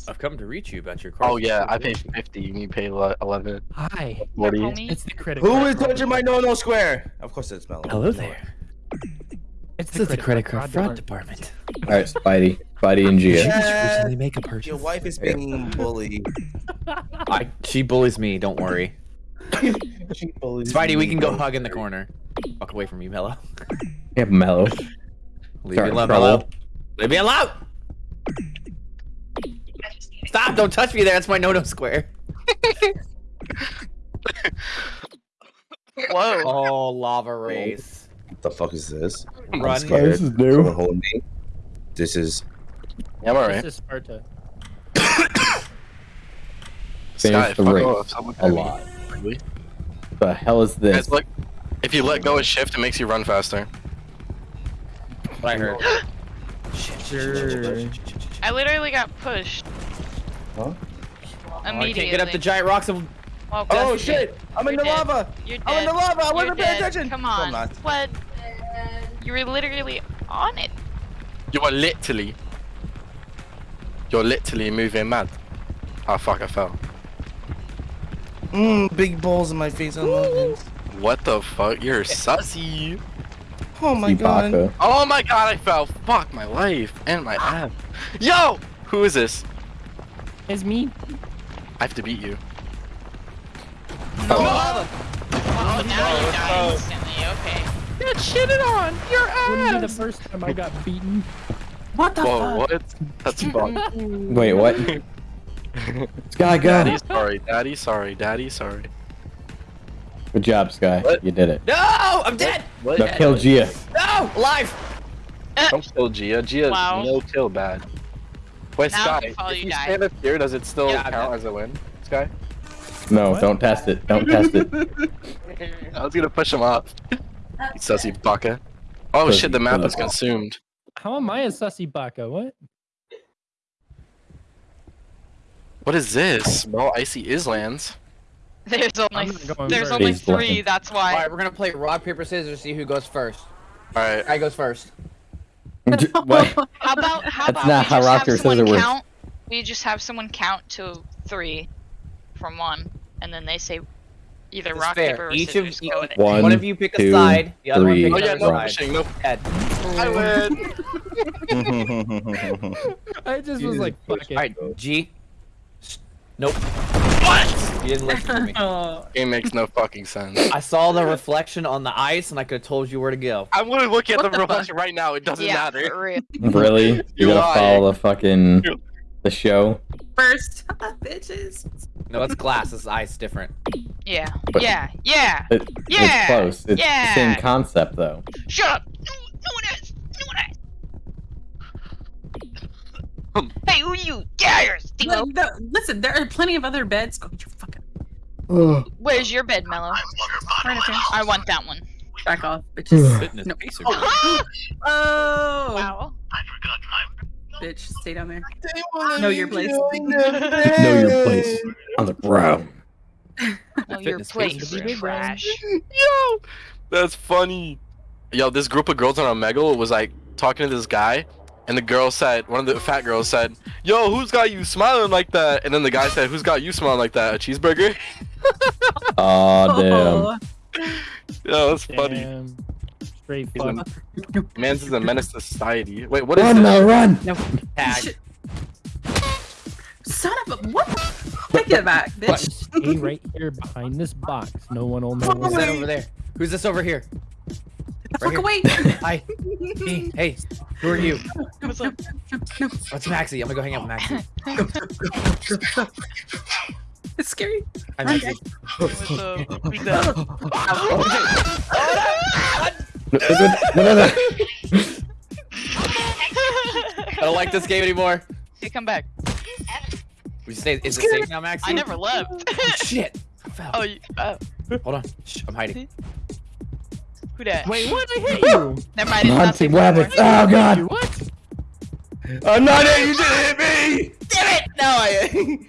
I've come to reach you about your car. Oh yeah, I paid 50 and you paid le- 11. Hi. 40. Homie. It's the critic. Who card is fraud. touching my no-no square? Of course it's Melon. Hello there. It's This is the credit card fraud department. All right, Spidey, Spidey and Gia. Yeah. Recently make a purchase. Your wife is being bullied. I, she bullies me. Don't worry. She bullies Spidey, we can go hug in the corner. Walk away from you, Mello. Yeah, Mellow. Leave Sorry, me alone, trouble. Mello. Leave me alone. Stop! Don't touch me there. That's my no-no square. Whoa. Oh, lava race. What the fuck is this? I'm Run. scared. This is new. Someone hold me. This is. Yeah, I'm alright. This is Sparta. Finish the fuck race. off. Someone A hit me. lot. Really? The hell is this? Guys, look. If you let go of shift, it makes you run faster. What I heard. Sure. I literally got pushed. Huh? Oh, I Immediately. can't get up the giant rocks of. Well, Oh, oh shit! dead. I'm in You're the dead. lava. You're I'm in the lava. I You're wasn't paying attention. Come No, I'm on. not. What? You were literally on it. You are literally. You're literally moving mad. Oh fuck, I fell. Mmm, big balls in my face. I love this. What the fuck? You're sussy. Oh my god. Oh my god, I fell. Fuck my life and my ass. Yo! Who is this? It's me. I have to beat you. Oh, oh now you die instantly. Okay. Get shitted on. Your ass. Wouldn't be the first time I got beaten. What the Whoa, fuck? what? That's fuck. Wait, what? Sky, go. Daddy sorry, daddy sorry, daddy sorry. Good job, Sky. What? You did it. No, I'm dead. What? Now kill Gia. No, alive. Eh. Don't kill Gia. Gia's Wow. no kill bad. Wait, Now Sky, if you fall, if you you stand up here, does it still Yeah, count as a win? Sky? No, What? don't test it. Don't test it. I was gonna push him off. You sussy baka. Oh Pussy shit, the map is consumed. How am I a sussy baka? What? What is this? Bro, Icy Islands. There's only I'm not there's only three. That's why. right, we're gonna play rock paper scissors. See who goes first. Alright. I goes first. what? How about how That's about not we how just rock, have paper, someone scissors works. count? We just have someone count to three from one, and then they say either It's rock fair. paper or Each of scissors. you- Go with it. One, One of you pick a two, side. The other three, one Oh pick yeah, another no Right. pushing, no. Dead. I win. I just was like, fuck it. All right, G. S- Nope. What? You didn't listen to me. Oh, Game makes no fucking sense. I saw the reflection on the ice, and I could have told you where to go. I'm literally looking at What the the reflection right now. It doesn't Yeah, matter. Really? You You're gotta follow the fucking the show. first, bitches. No, it's glass. It's ice. Different. Yeah, But- yeah, yeah. It, Yeah, It's close. It's yeah. the same concept though. Shut up. No, no one is. No one is. Hey, who you? Get out here, Steve. Look, the- listen, there are plenty of other beds. Go get your fucking Where's your bed, Mello? right up here. I want that one. Back off, bitches. No. pacer. Oh, oh. Wow. bitch, stay down there. Know your place. Know your place on the ground. No, your place kids is are trash. Yo, that's funny. Yo, this group of girls on Omegle was like talking to this guy, and the girl said, one of the fat girls said, "Yo, who's got you smiling like that?" And then the guy said, "Who's got you smiling like that? A cheeseburger?" Oh damn. Yo, that's funny. Damn. Straight He's fuck. a, man's is a menace to society. Wait, what is Run this? now, run! Tag. Son of a what? the- Take it back, bitch. Stay right here behind this box. No one will know. Who's what's that over there? Who's this over here? The fuck here. away. Hi. Hey, hey, who are you? What's up? What's Maxie? I'm gonna go hang out with Maxie. It's scary. Hi, Maxie. What's up? Who's that? No, no, no, no. I don't like this game anymore. Hey, come back. We stay. Is it safe now, Maxie? I never left. Oh, shit. I fell. oh, you, uh, Hold on. Shh, I'm hiding. who that? Wait, what? I hit you. Never mind. It's not Nancy safe Oh god. What? I'm not it. You didn't hit me. Damn it! No, I.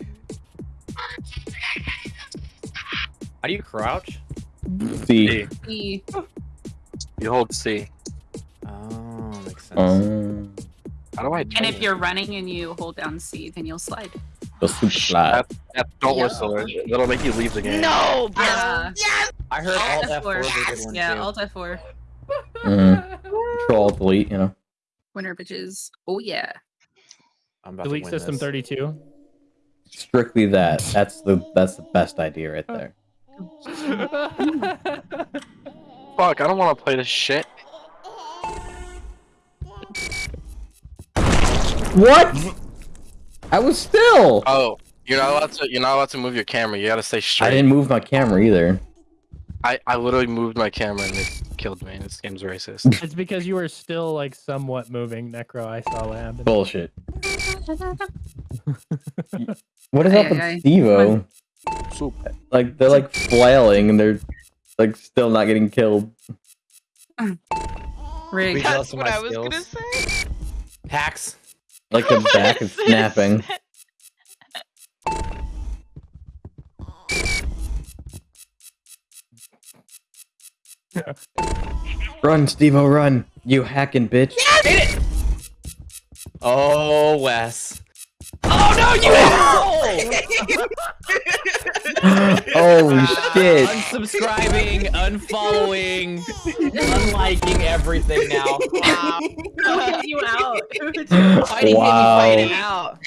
How do you crouch? See. E. You hold C. Oh, makes sense. Um, How do I? And if you're running and you hold down C, then you'll slide. The super slide. That, don't Yeah. whistle. That'll make you leave the game. No, bro. Yeah. I heard Alt Alt F4 F4. did one Yeah, too. Alt F4. Mm. Control delete, you know. Winner bitches. Oh yeah. I'm about to Delete win system this. 32. Strictly that. That's the that's the best idea right there. Fuck, I don't want to play this shit. What? I was still. Oh, you're not allowed to. You're not allowed to move your camera. You gotta stay straight. I didn't move my camera either. I, I literally moved my camera and it killed me. This game's racist. It's because you were still like somewhat moving, Necro. I saw what happened. Bullshit. What is Aye, up aye, with aye. Stevo? Like they're like flailing and they're like still not getting killed. Rig. We jealous That's of what my I was gonna skills? say. Hacks. Like the What back is is snapping. Run, Stevo, run! You hacking bitch! Oh, Wes. Oh no, you oh. asshole! Holy uh, shit! Unsubscribing, unfollowing, unliking everything now. Wow. Who kicked you out? Fighting Wow. me fighting out.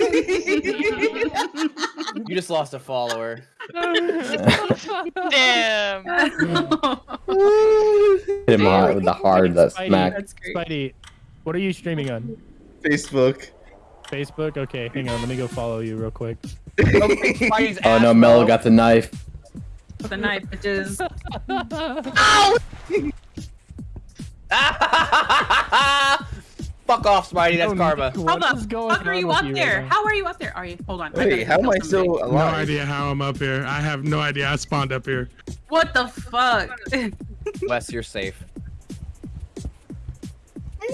You just lost a follower. Damn. Hit him hard with the hard that Spidey, smack. That's. Spidey, what are you streaming on? Facebook. Facebook? Okay, hang on. Let me go follow you real quick. Oh no, ass, Mello got the knife. The knife, bitches. Fuck off, Spidey. That's karma. Nick, what Hold up. How are you up right there? now? How are you up there? Are you? Hold on. I Wait, how am I still somebody. No idea how I'm up here. I have no idea. I spawned up here. What the fuck? Wes, you're safe.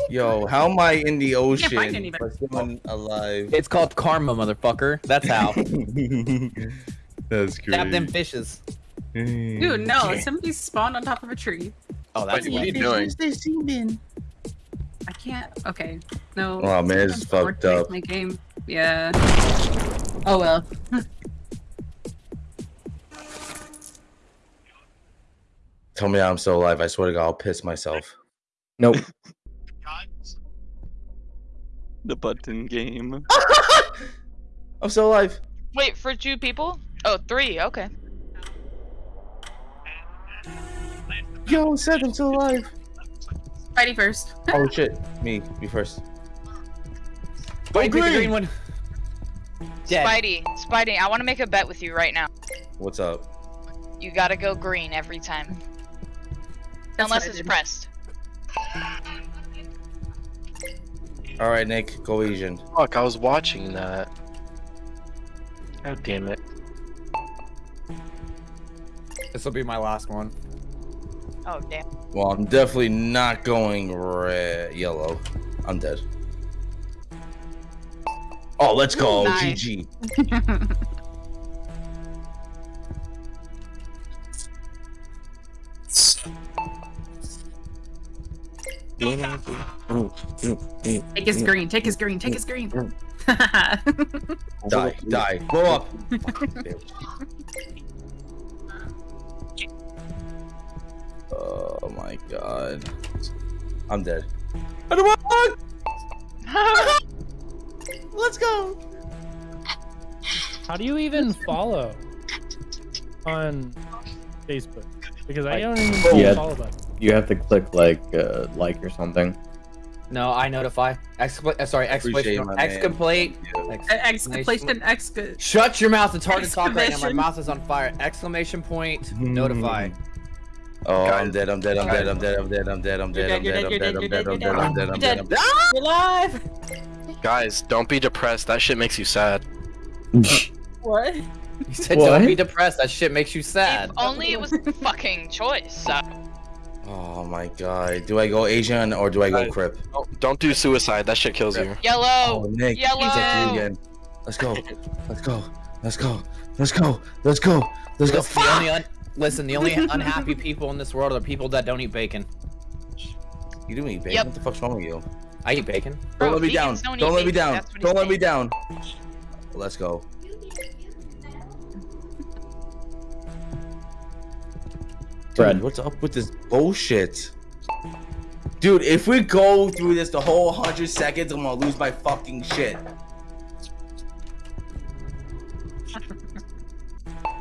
Yo, how am I in the ocean but still alive? It's called karma, motherfucker. That's how. That's great. Stab them fishes. Dude, no. Somebody spawned on top of a tree. Oh, that's Spidey, what are what you doing? I can't. Okay. No. Oh man, it's I'm fucked up. My game. Yeah. Oh well. Tell me I'm still alive. I swear to God, I'll piss myself. Nope. The button game. I'm still alive. Wait, for two people? Oh, three. Okay. Yo, said I'm still alive. Spidey first. Oh shit, me, me first. Oh, Spidey, pick the green one. Dead. Spidey, Spidey, I want to make a bet with you right now. What's up? You gotta go green every time. That's Unless it's pressed. All right, Nick, go Asian. Fuck, I was watching that. God damn it. This will be my last one. Oh, damn. Well, I'm definitely not going red, yellow. I'm dead. Oh, let's go. Nice. GG. so Take his green. Take his green. Take his green. Die, die, blow up. oh my god. I'm dead. Let's go. How do you even follow on Facebook? Because I don't even Yeah. follow button. You have to click like uh, like or something. No, I notify. Excla- uh, sorry, Appreciate exclamation. it, my man. Exclamation. Exclamation. Exclamation. Shut your mouth. It's hard to talk right now. My mouth is on fire. Exclamation point. Notify. Oh, I'm dead. I'm dead. I'm dead. I'm dead. I'm dead. I'm dead. I'm dead. I'm dead. I'm dead. I'm dead. I'm dead. I'm dead. I'm dead. I'm dead. You're alive. Guys, don't be depressed. That shit makes you sad. What? You said don't be depressed. That shit makes you sad. If only it was a fucking choice. Oh my god. Do I go Asian or do I go Crip? Don't, don't do suicide. That shit kills you. yellow. Oh, Nick. Yellow. It's up again. Let's go. Let's go. Let's go. Let's go. Let's go. Let's go. Listen, the only un- listen, the only unhappy people in this world are people that don't eat bacon. You do eat bacon? Yep. What the fuck's wrong with you? I eat bacon. Bro, Don't let me down. don't Don't eat let me down. that's what he's Don't let me down. Let's go. Dude, what's up with this bullshit? Dude, if we go through this the whole 100 seconds, I'm gonna lose my fucking shit.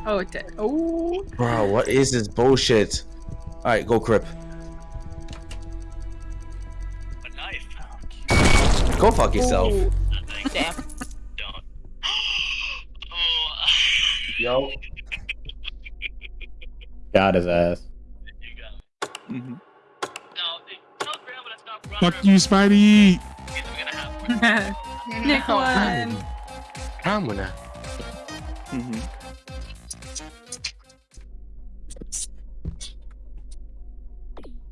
Oh, it did. Oh. Bro, what is this bullshit? Alright, go Crip. A knife. Go fuck oh. yourself. Damn. Yo. Got his ass. Mhm. Fuck you, Spidey. Nick won. I'm gonna. Mhm.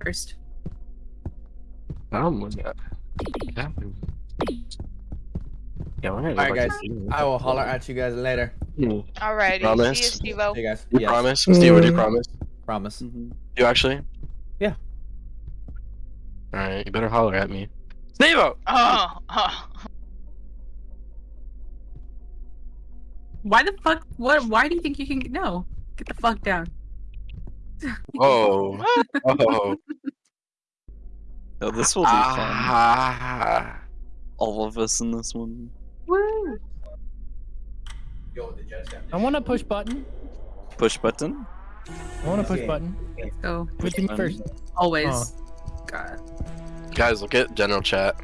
First. I'm gonna. Yeah, All right, guys. I will holler at you guys later. Alrighty. Promise? See you, Steve-O. Hey guys. Yes. promise? Steve, do you promise? Promise. Mhm. You actually? Yeah. Alright, you better holler at me. Steve! Oh, oh. Why the fuck? What? Why do you think you can? No. Get the fuck down. Oh. Oh. Oh, this will be fun. Ah. All of us in this one. Woo. Yo, I want to push button. Push button. I want to push button. Let's go. Push me first. Always. Oh. God. Guys, look at general chat.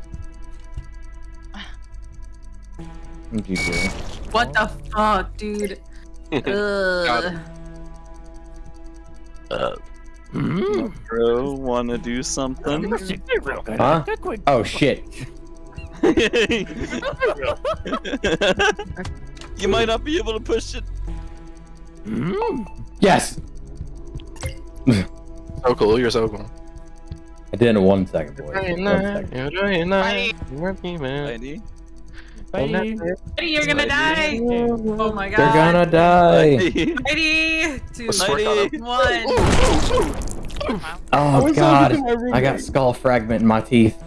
What the fuck, dude? Ugh. Uh, Bro, wanna do something? Huh? Oh shit. you might not be able to push it. Yes. so cool, you're so cool. I did it in one second, boys. One second. You're doing that. Heidi. You're gonna die. Oh my god. They're gonna die. Ready? Two, Let's work on one. Oh god. I got skull fragment in my teeth.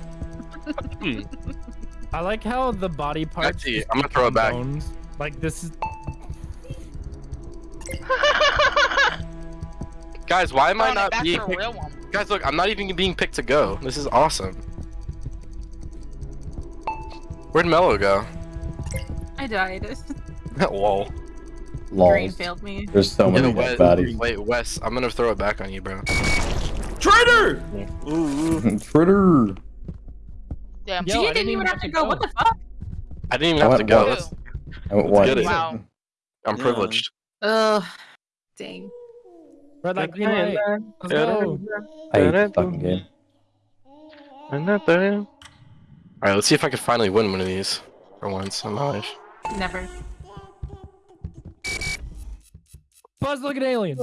I like how the body parts. I'm gonna throw it back. Bones. Like this is. Guys, why am I not being picked? real one. Guys, look, I'm not even being picked to go. This is awesome. Where'd Mello go? I died. Lol. Green failed me. There's so many Yo, dead Wes, bodies. wait, Wes, I'm gonna throw it back on you, bro. Traitor! Critter. Damn. Yo, Gee, I you didn't even have to go. What the fuck? I didn't even I have to go. once. That's, I went Let's get it. Wow. I'm Yeah. privileged. Ugh. Dang. Red light, green light. Let's go. I hate this fucking game. Alright, let's see if I can finally win one of these for once in my life. Never. Buzz, look at aliens.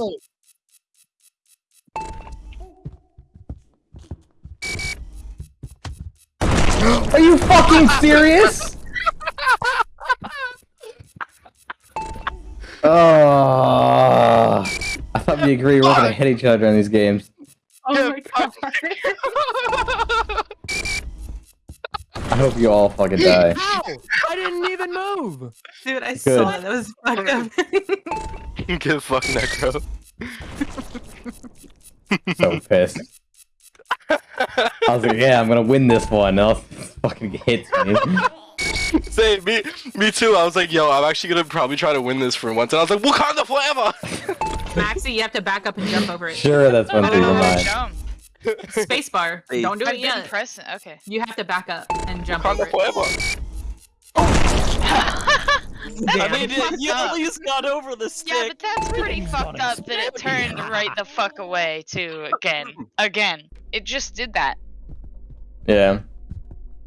Are you fucking serious? Oh, I thought we agreed we're gonna hit each other in these games. Oh my god. I hope you all fucking die. How? I didn't even move. Dude, I Good. saw it. That was fucked up. Get fucked, Necro. So pissed. I was like, yeah, I'm gonna win this one. And all fucking hits me. Same, me, me too. I was like, yo, I'm actually gonna probably try to win this for once. And I was like, Wakanda forever! Maxie, you have to back up and jump over it. Sure, that's one I through don't your know how to mind. Spacebar. Don't do I've it been yet. pressing. Okay. You have to back up and jump Wakanda over it. forever! Damn. I mean, fucked you at least got over the stick. Yeah, but that's pretty fucked up that it turned right the fuck away too again. Again. It just did that. Yeah.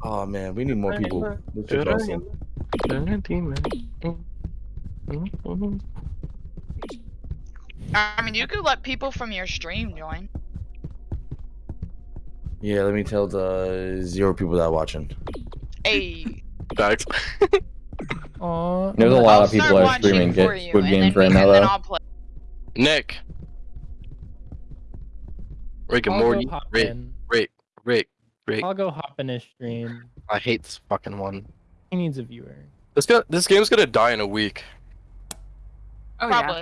Oh man, we need more people. This is awesome. I mean, you could let people from your stream join. Yeah, let me tell the zero people that are watching. Hey, Facts. Aw. There's a lot I'll of people start are streaming for get you, Games then right now though. Nick. Rick and I'll Morty. Rick. Rick, Rick, Rick. I'll go hop in his stream. I hate this fucking one. He needs a viewer. This go this game's gonna die in a week. Oh yeah.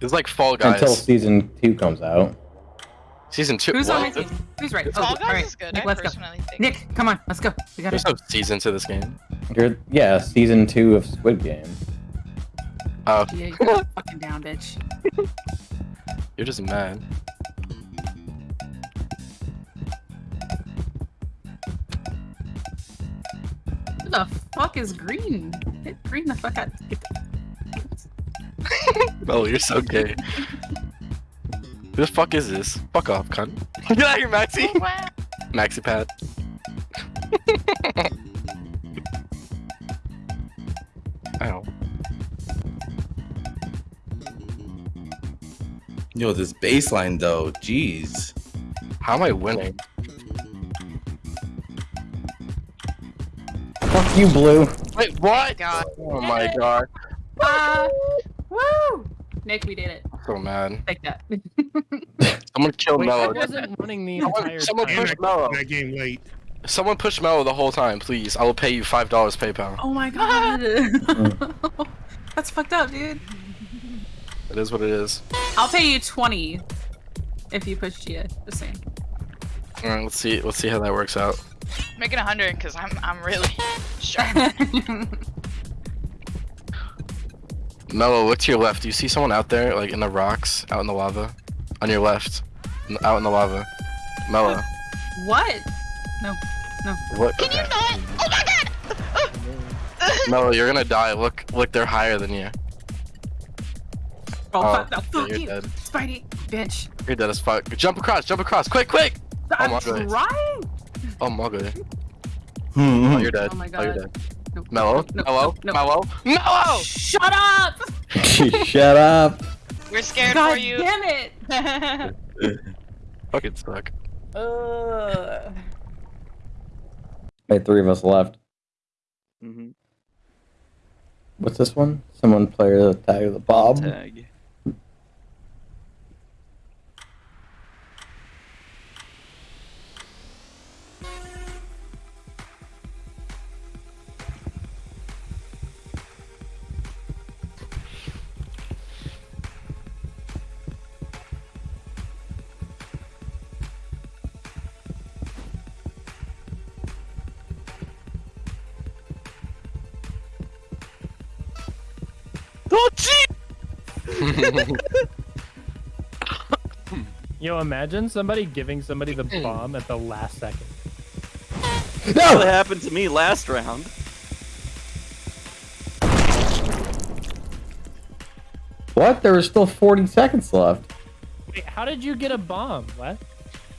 It's like Fall Guys. Until season two comes out. Season two. Who's on my team? Who's right? Fall Oh, Guys all right. is good. Nick, I let's go. think. Nick, come on, let's go. We gotta. There's no season to this game. You're, yeah, season two of Squid Game. Oh, Yeah, you're fucking down, bitch. you're just mad. The fuck is green? Hit green the fuck out. Oh, you're so gay. Who the fuck is this? Fuck off, cunt. Get out of here, Maxi! Wow. Maxi pad. Ow. Yo, this baseline though, jeez. How am I winning? You, Blue. Wait, what? God. Oh my god. Uh, woo! Nick, we did it. I'm so mad. Take that. Someone killed Wait, I Mello. wasn't running the Someone, entire someone time. push Mello. That game late. Someone pushed Mello the whole time, please. I will pay you five dollars PayPal. Oh my god. That's fucked up, dude. It is what it is. I'll pay you 20 if you push Gia. Just saying. All right, let's see. Let's see how that works out. Making a hundred, cause I'm I'm really sure. Mello, look to your left. Do you see someone out there, like in the rocks, out in the lava? On your left, N- out in the lava. Mello, what? No. No. what? Can you not? Oh my god! Mello, you're gonna die. Look, look, they're higher than you. Oh, Oh, fuck, no, fuck you're you. dead. Spidey, bitch. You're dead as fuck. Jump across, jump across, quick, quick! I'm my God. Oh my god. Hmm. Oh, you're dead. Oh my Oh, you're god. dead. No, Mello, no, Mello, no, no. Mello, Mello! Shut up! Shut up. We're scared God for you. damn it! Fucking suck. Uh, Wait, three of us left. Mm-hmm. What's this one? Someone play the tag of the Bob. Tag. Yo, imagine somebody giving somebody the hmm. bomb at the last second. That's what happened to me last round. What? There was still 40 seconds left. Wait, how did you get a bomb? What?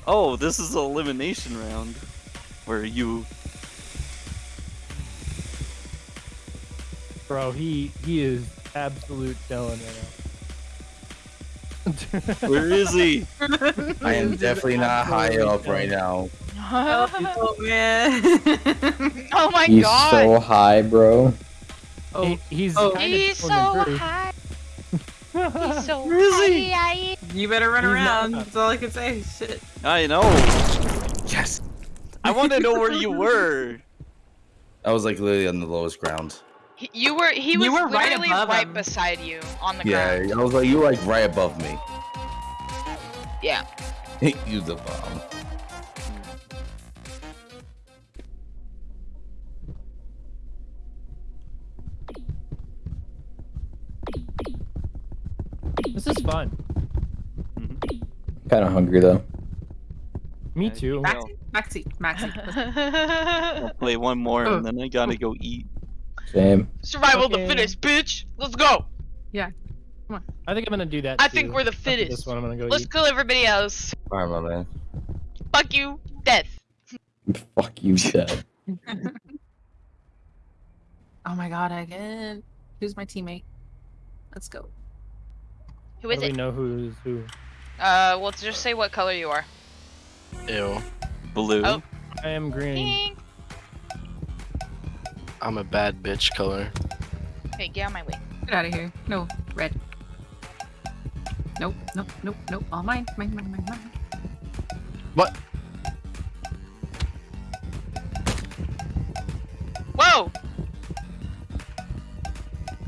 Oh, this is an elimination round. Where you Bro, he he is absolute chilling right now. Where is he? I am definitely not high up right now. oh man. oh my He's god. He's so high, bro. oh, He, he's Oh. He's so high. He's so Where is he? high. you better run He's around. not. That's all I can say. Shit. I know. Yes. I want to know where you were. I was like literally on the lowest ground. He- You were he was You were right literally above right him. beside you on the Yeah, ground. I was like, you were like right above me. Yeah. you the bomb. This is fun. Mm-hmm. Kind of hungry though. Me too. Maxi, Maxi, Maxi. I'll play one more and oh. then I gotta go eat. Same. Survival Okay. the fittest, bitch. Let's go. Yeah. I think I'm gonna do that. I think we're the After fittest. This one I'm gonna go Let's eat. kill everybody else. Alright, my man. Fuck you, death. Fuck you, Dad. Oh my god, again. Who's my teammate? Let's go. Who is How is do we know who's who? Uh, well, just say what color you are. Ew. Blue. Oh. I am green. Pink. I'm a bad bitch color. Hey, get out of my way. Get out of here. No, red. Nope, nope, nope, nope. All mine, mine, mine, mine, mine. What? Whoa!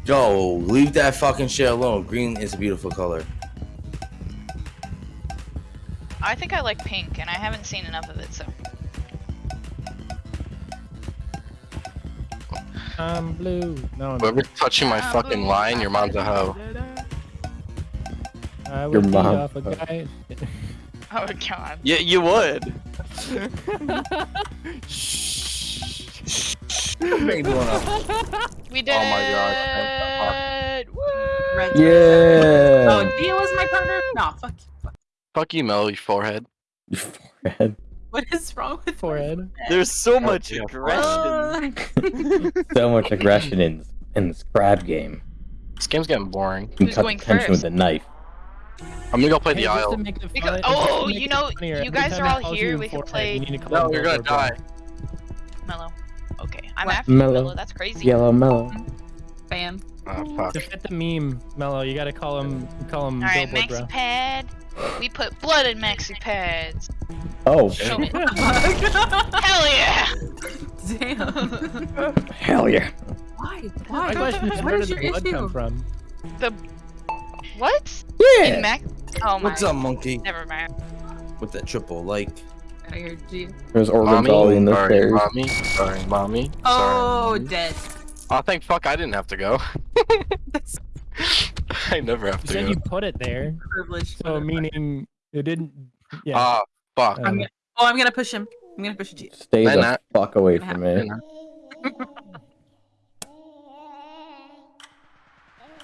Yo, leave that fucking shit alone. Green is a beautiful color. I think I like pink, and I haven't seen enough of it, so. I'm blue. No, I'm Whoever's touching my fucking line, your mom's a hoe. I Your would beat mom. off a guy. Oh god. Yeah, you would. Made one up. We did Oh my god. Woo! Red. Yeah. Oh, Dia was my partner? No, fuck. fuck. Fuck you, Mel, your forehead. Your forehead. What is wrong with Forehead. There's so much yeah. aggression. So much aggression in in this crab game. This game's getting boring. You can Who's cut going the tension first? with a knife. I'm gonna go play Hey, the just aisle. to Because- fun- just to oh, you know, funnier, you guys are all here, we can play- you need to call No, it you're gonna die. Mellow. Okay, I'm What? after you, Mellow. Mellow. That's crazy. Yellow mellow. Fan. Oh, bro. fuck. To fit the meme, Mello, you gotta call him call him Alright, billboard, bro. maxi pad. We put blood in maxi pads. Oh, Show me. Hell yeah! Damn. hell yeah. Why? My Why? question is, What where is did the your blood issue? come from? The what? Yeah. In Mac? Oh my. What's up, monkey? Never mind. With that triple like. Oh, I heard you. There's organs Mommy, all in the sorry, stairs. mommy, sorry, mommy. Oh, sorry. dead. Oh, thank fuck I didn't have to go. I never have You to said go. you put it there, Privilege. so meaning it didn't. Yeah. Ah, fuck. I don't know. Oh, I'm gonna push him. I'm gonna push you. Stay Why the not? fuck away Why from not? me.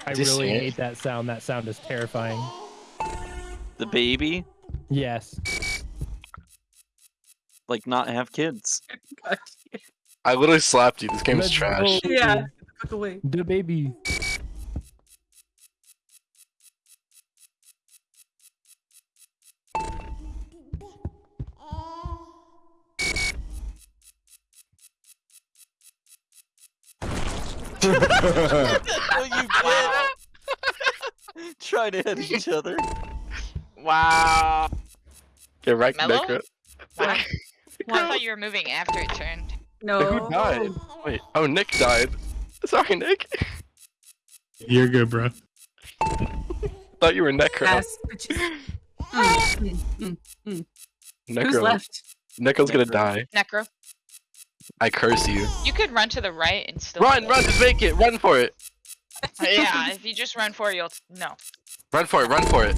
I Did really see it? hate that sound. That sound is terrifying. The baby, Yes. like not have kids. I literally slapped you. This game Let's trash. go. Yeah. Fuck away. The baby. oh, you did. Try to hit each other. Wow. Get right, Mellow? Necro. Wow. I thought you were moving after it turned. No. Who died? Wait. Oh, Nick died. Sorry, Nick. You're good, bro. thought you were Necro. Ass bitches. Mm, mm, mm. Necro. Who's left? Necro's gonna die. Necro. I curse you. You could run to the right and still. Run, run, just make it. Run for it. yeah, if you just run for it, you'll no. Run for it. Run for it.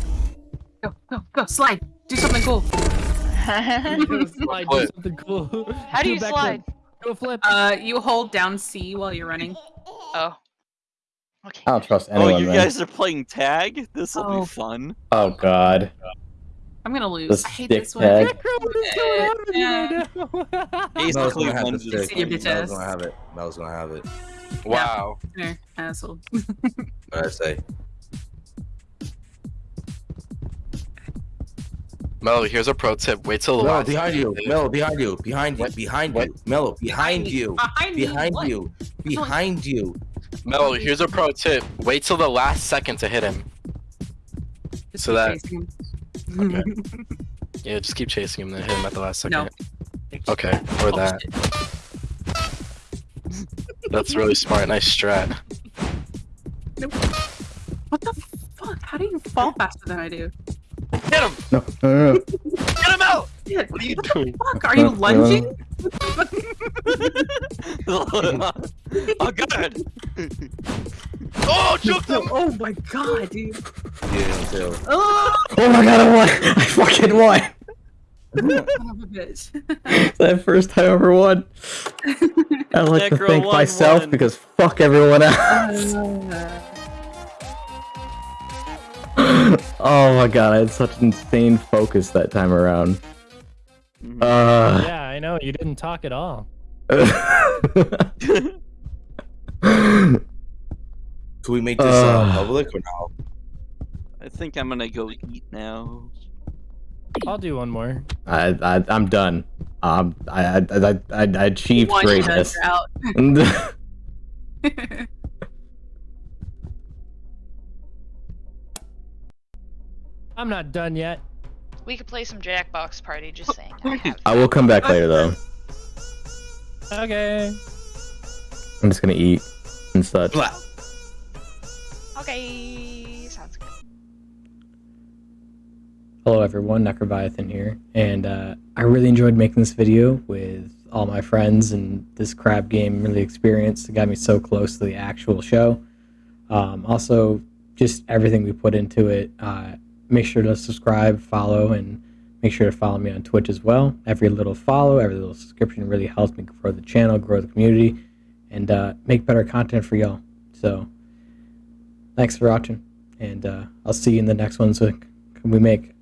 Go, go, go. Slide. Do something cool. slide, do something cool. How do you a backflip. Slide? Do a flip. Uh, you hold down C while you're running. Oh. Okay. I don't trust anyone. Oh, you man. guys are playing tag? This'll Oh. be fun. Oh god. I'm gonna lose. The I hate this one. tag. Necro, what is going on with you right now? Ace Mel's Cleveland gonna have the just- stick. See your bitch Mel's ass. gonna have it. Mel's gonna have it. Wow. There, asshole. What I say? Mello, here's a pro tip. Wait till the Mello, last behind second you. to hit. Mello, behind you. Behind you. Behind What? you. Mello, behind you. Behind me. Behind what? you. Behind you. Mello, here's a pro tip. Wait till the last second to hit him. Just So that- Okay. Yeah, just keep chasing him, then hit him at the last second. No. second. Okay, or Oh, that. shit. That's really smart. Nice strat. What the fuck? How do you fall faster than I do? Get him! No, no, no. Get him out! Shit, What are you what doing? the fuck? Are you Uh, lunging? oh god! Oh, choked him! Oh my god, dude. Yeah, too. Oh, Oh my god, I won! I fucking won! son of a bitch. It's the first time I ever won. I like to Necro thank won myself one. because fuck everyone else. Oh my god, I had such insane focus that time around. Uh, Yeah, I know. You didn't talk at all. Can we make this uh, Uh. public or no? I think I'm gonna go eat now. I'll do one more. I, I I'm done. Um, I I I, I, I achieved One greatness. I'm not done yet. We could play some Jackbox Party. Just saying. I. I will come back later though. Okay. I'm just gonna eat and such. Blah. Okay, sounds good. Hello everyone, Necrobiathan here, and uh, I really enjoyed making this video with all my friends, and this crab game really experienced. It got me so close to the actual show. Um, also, just everything we put into it. Uh, make sure to subscribe, follow, and make sure to follow me on Twitch as well. Every little follow, every little subscription really helps me grow the channel, grow the community, and uh, make better content for y'all. So, thanks for watching, and uh, I'll see you in the next ones we make.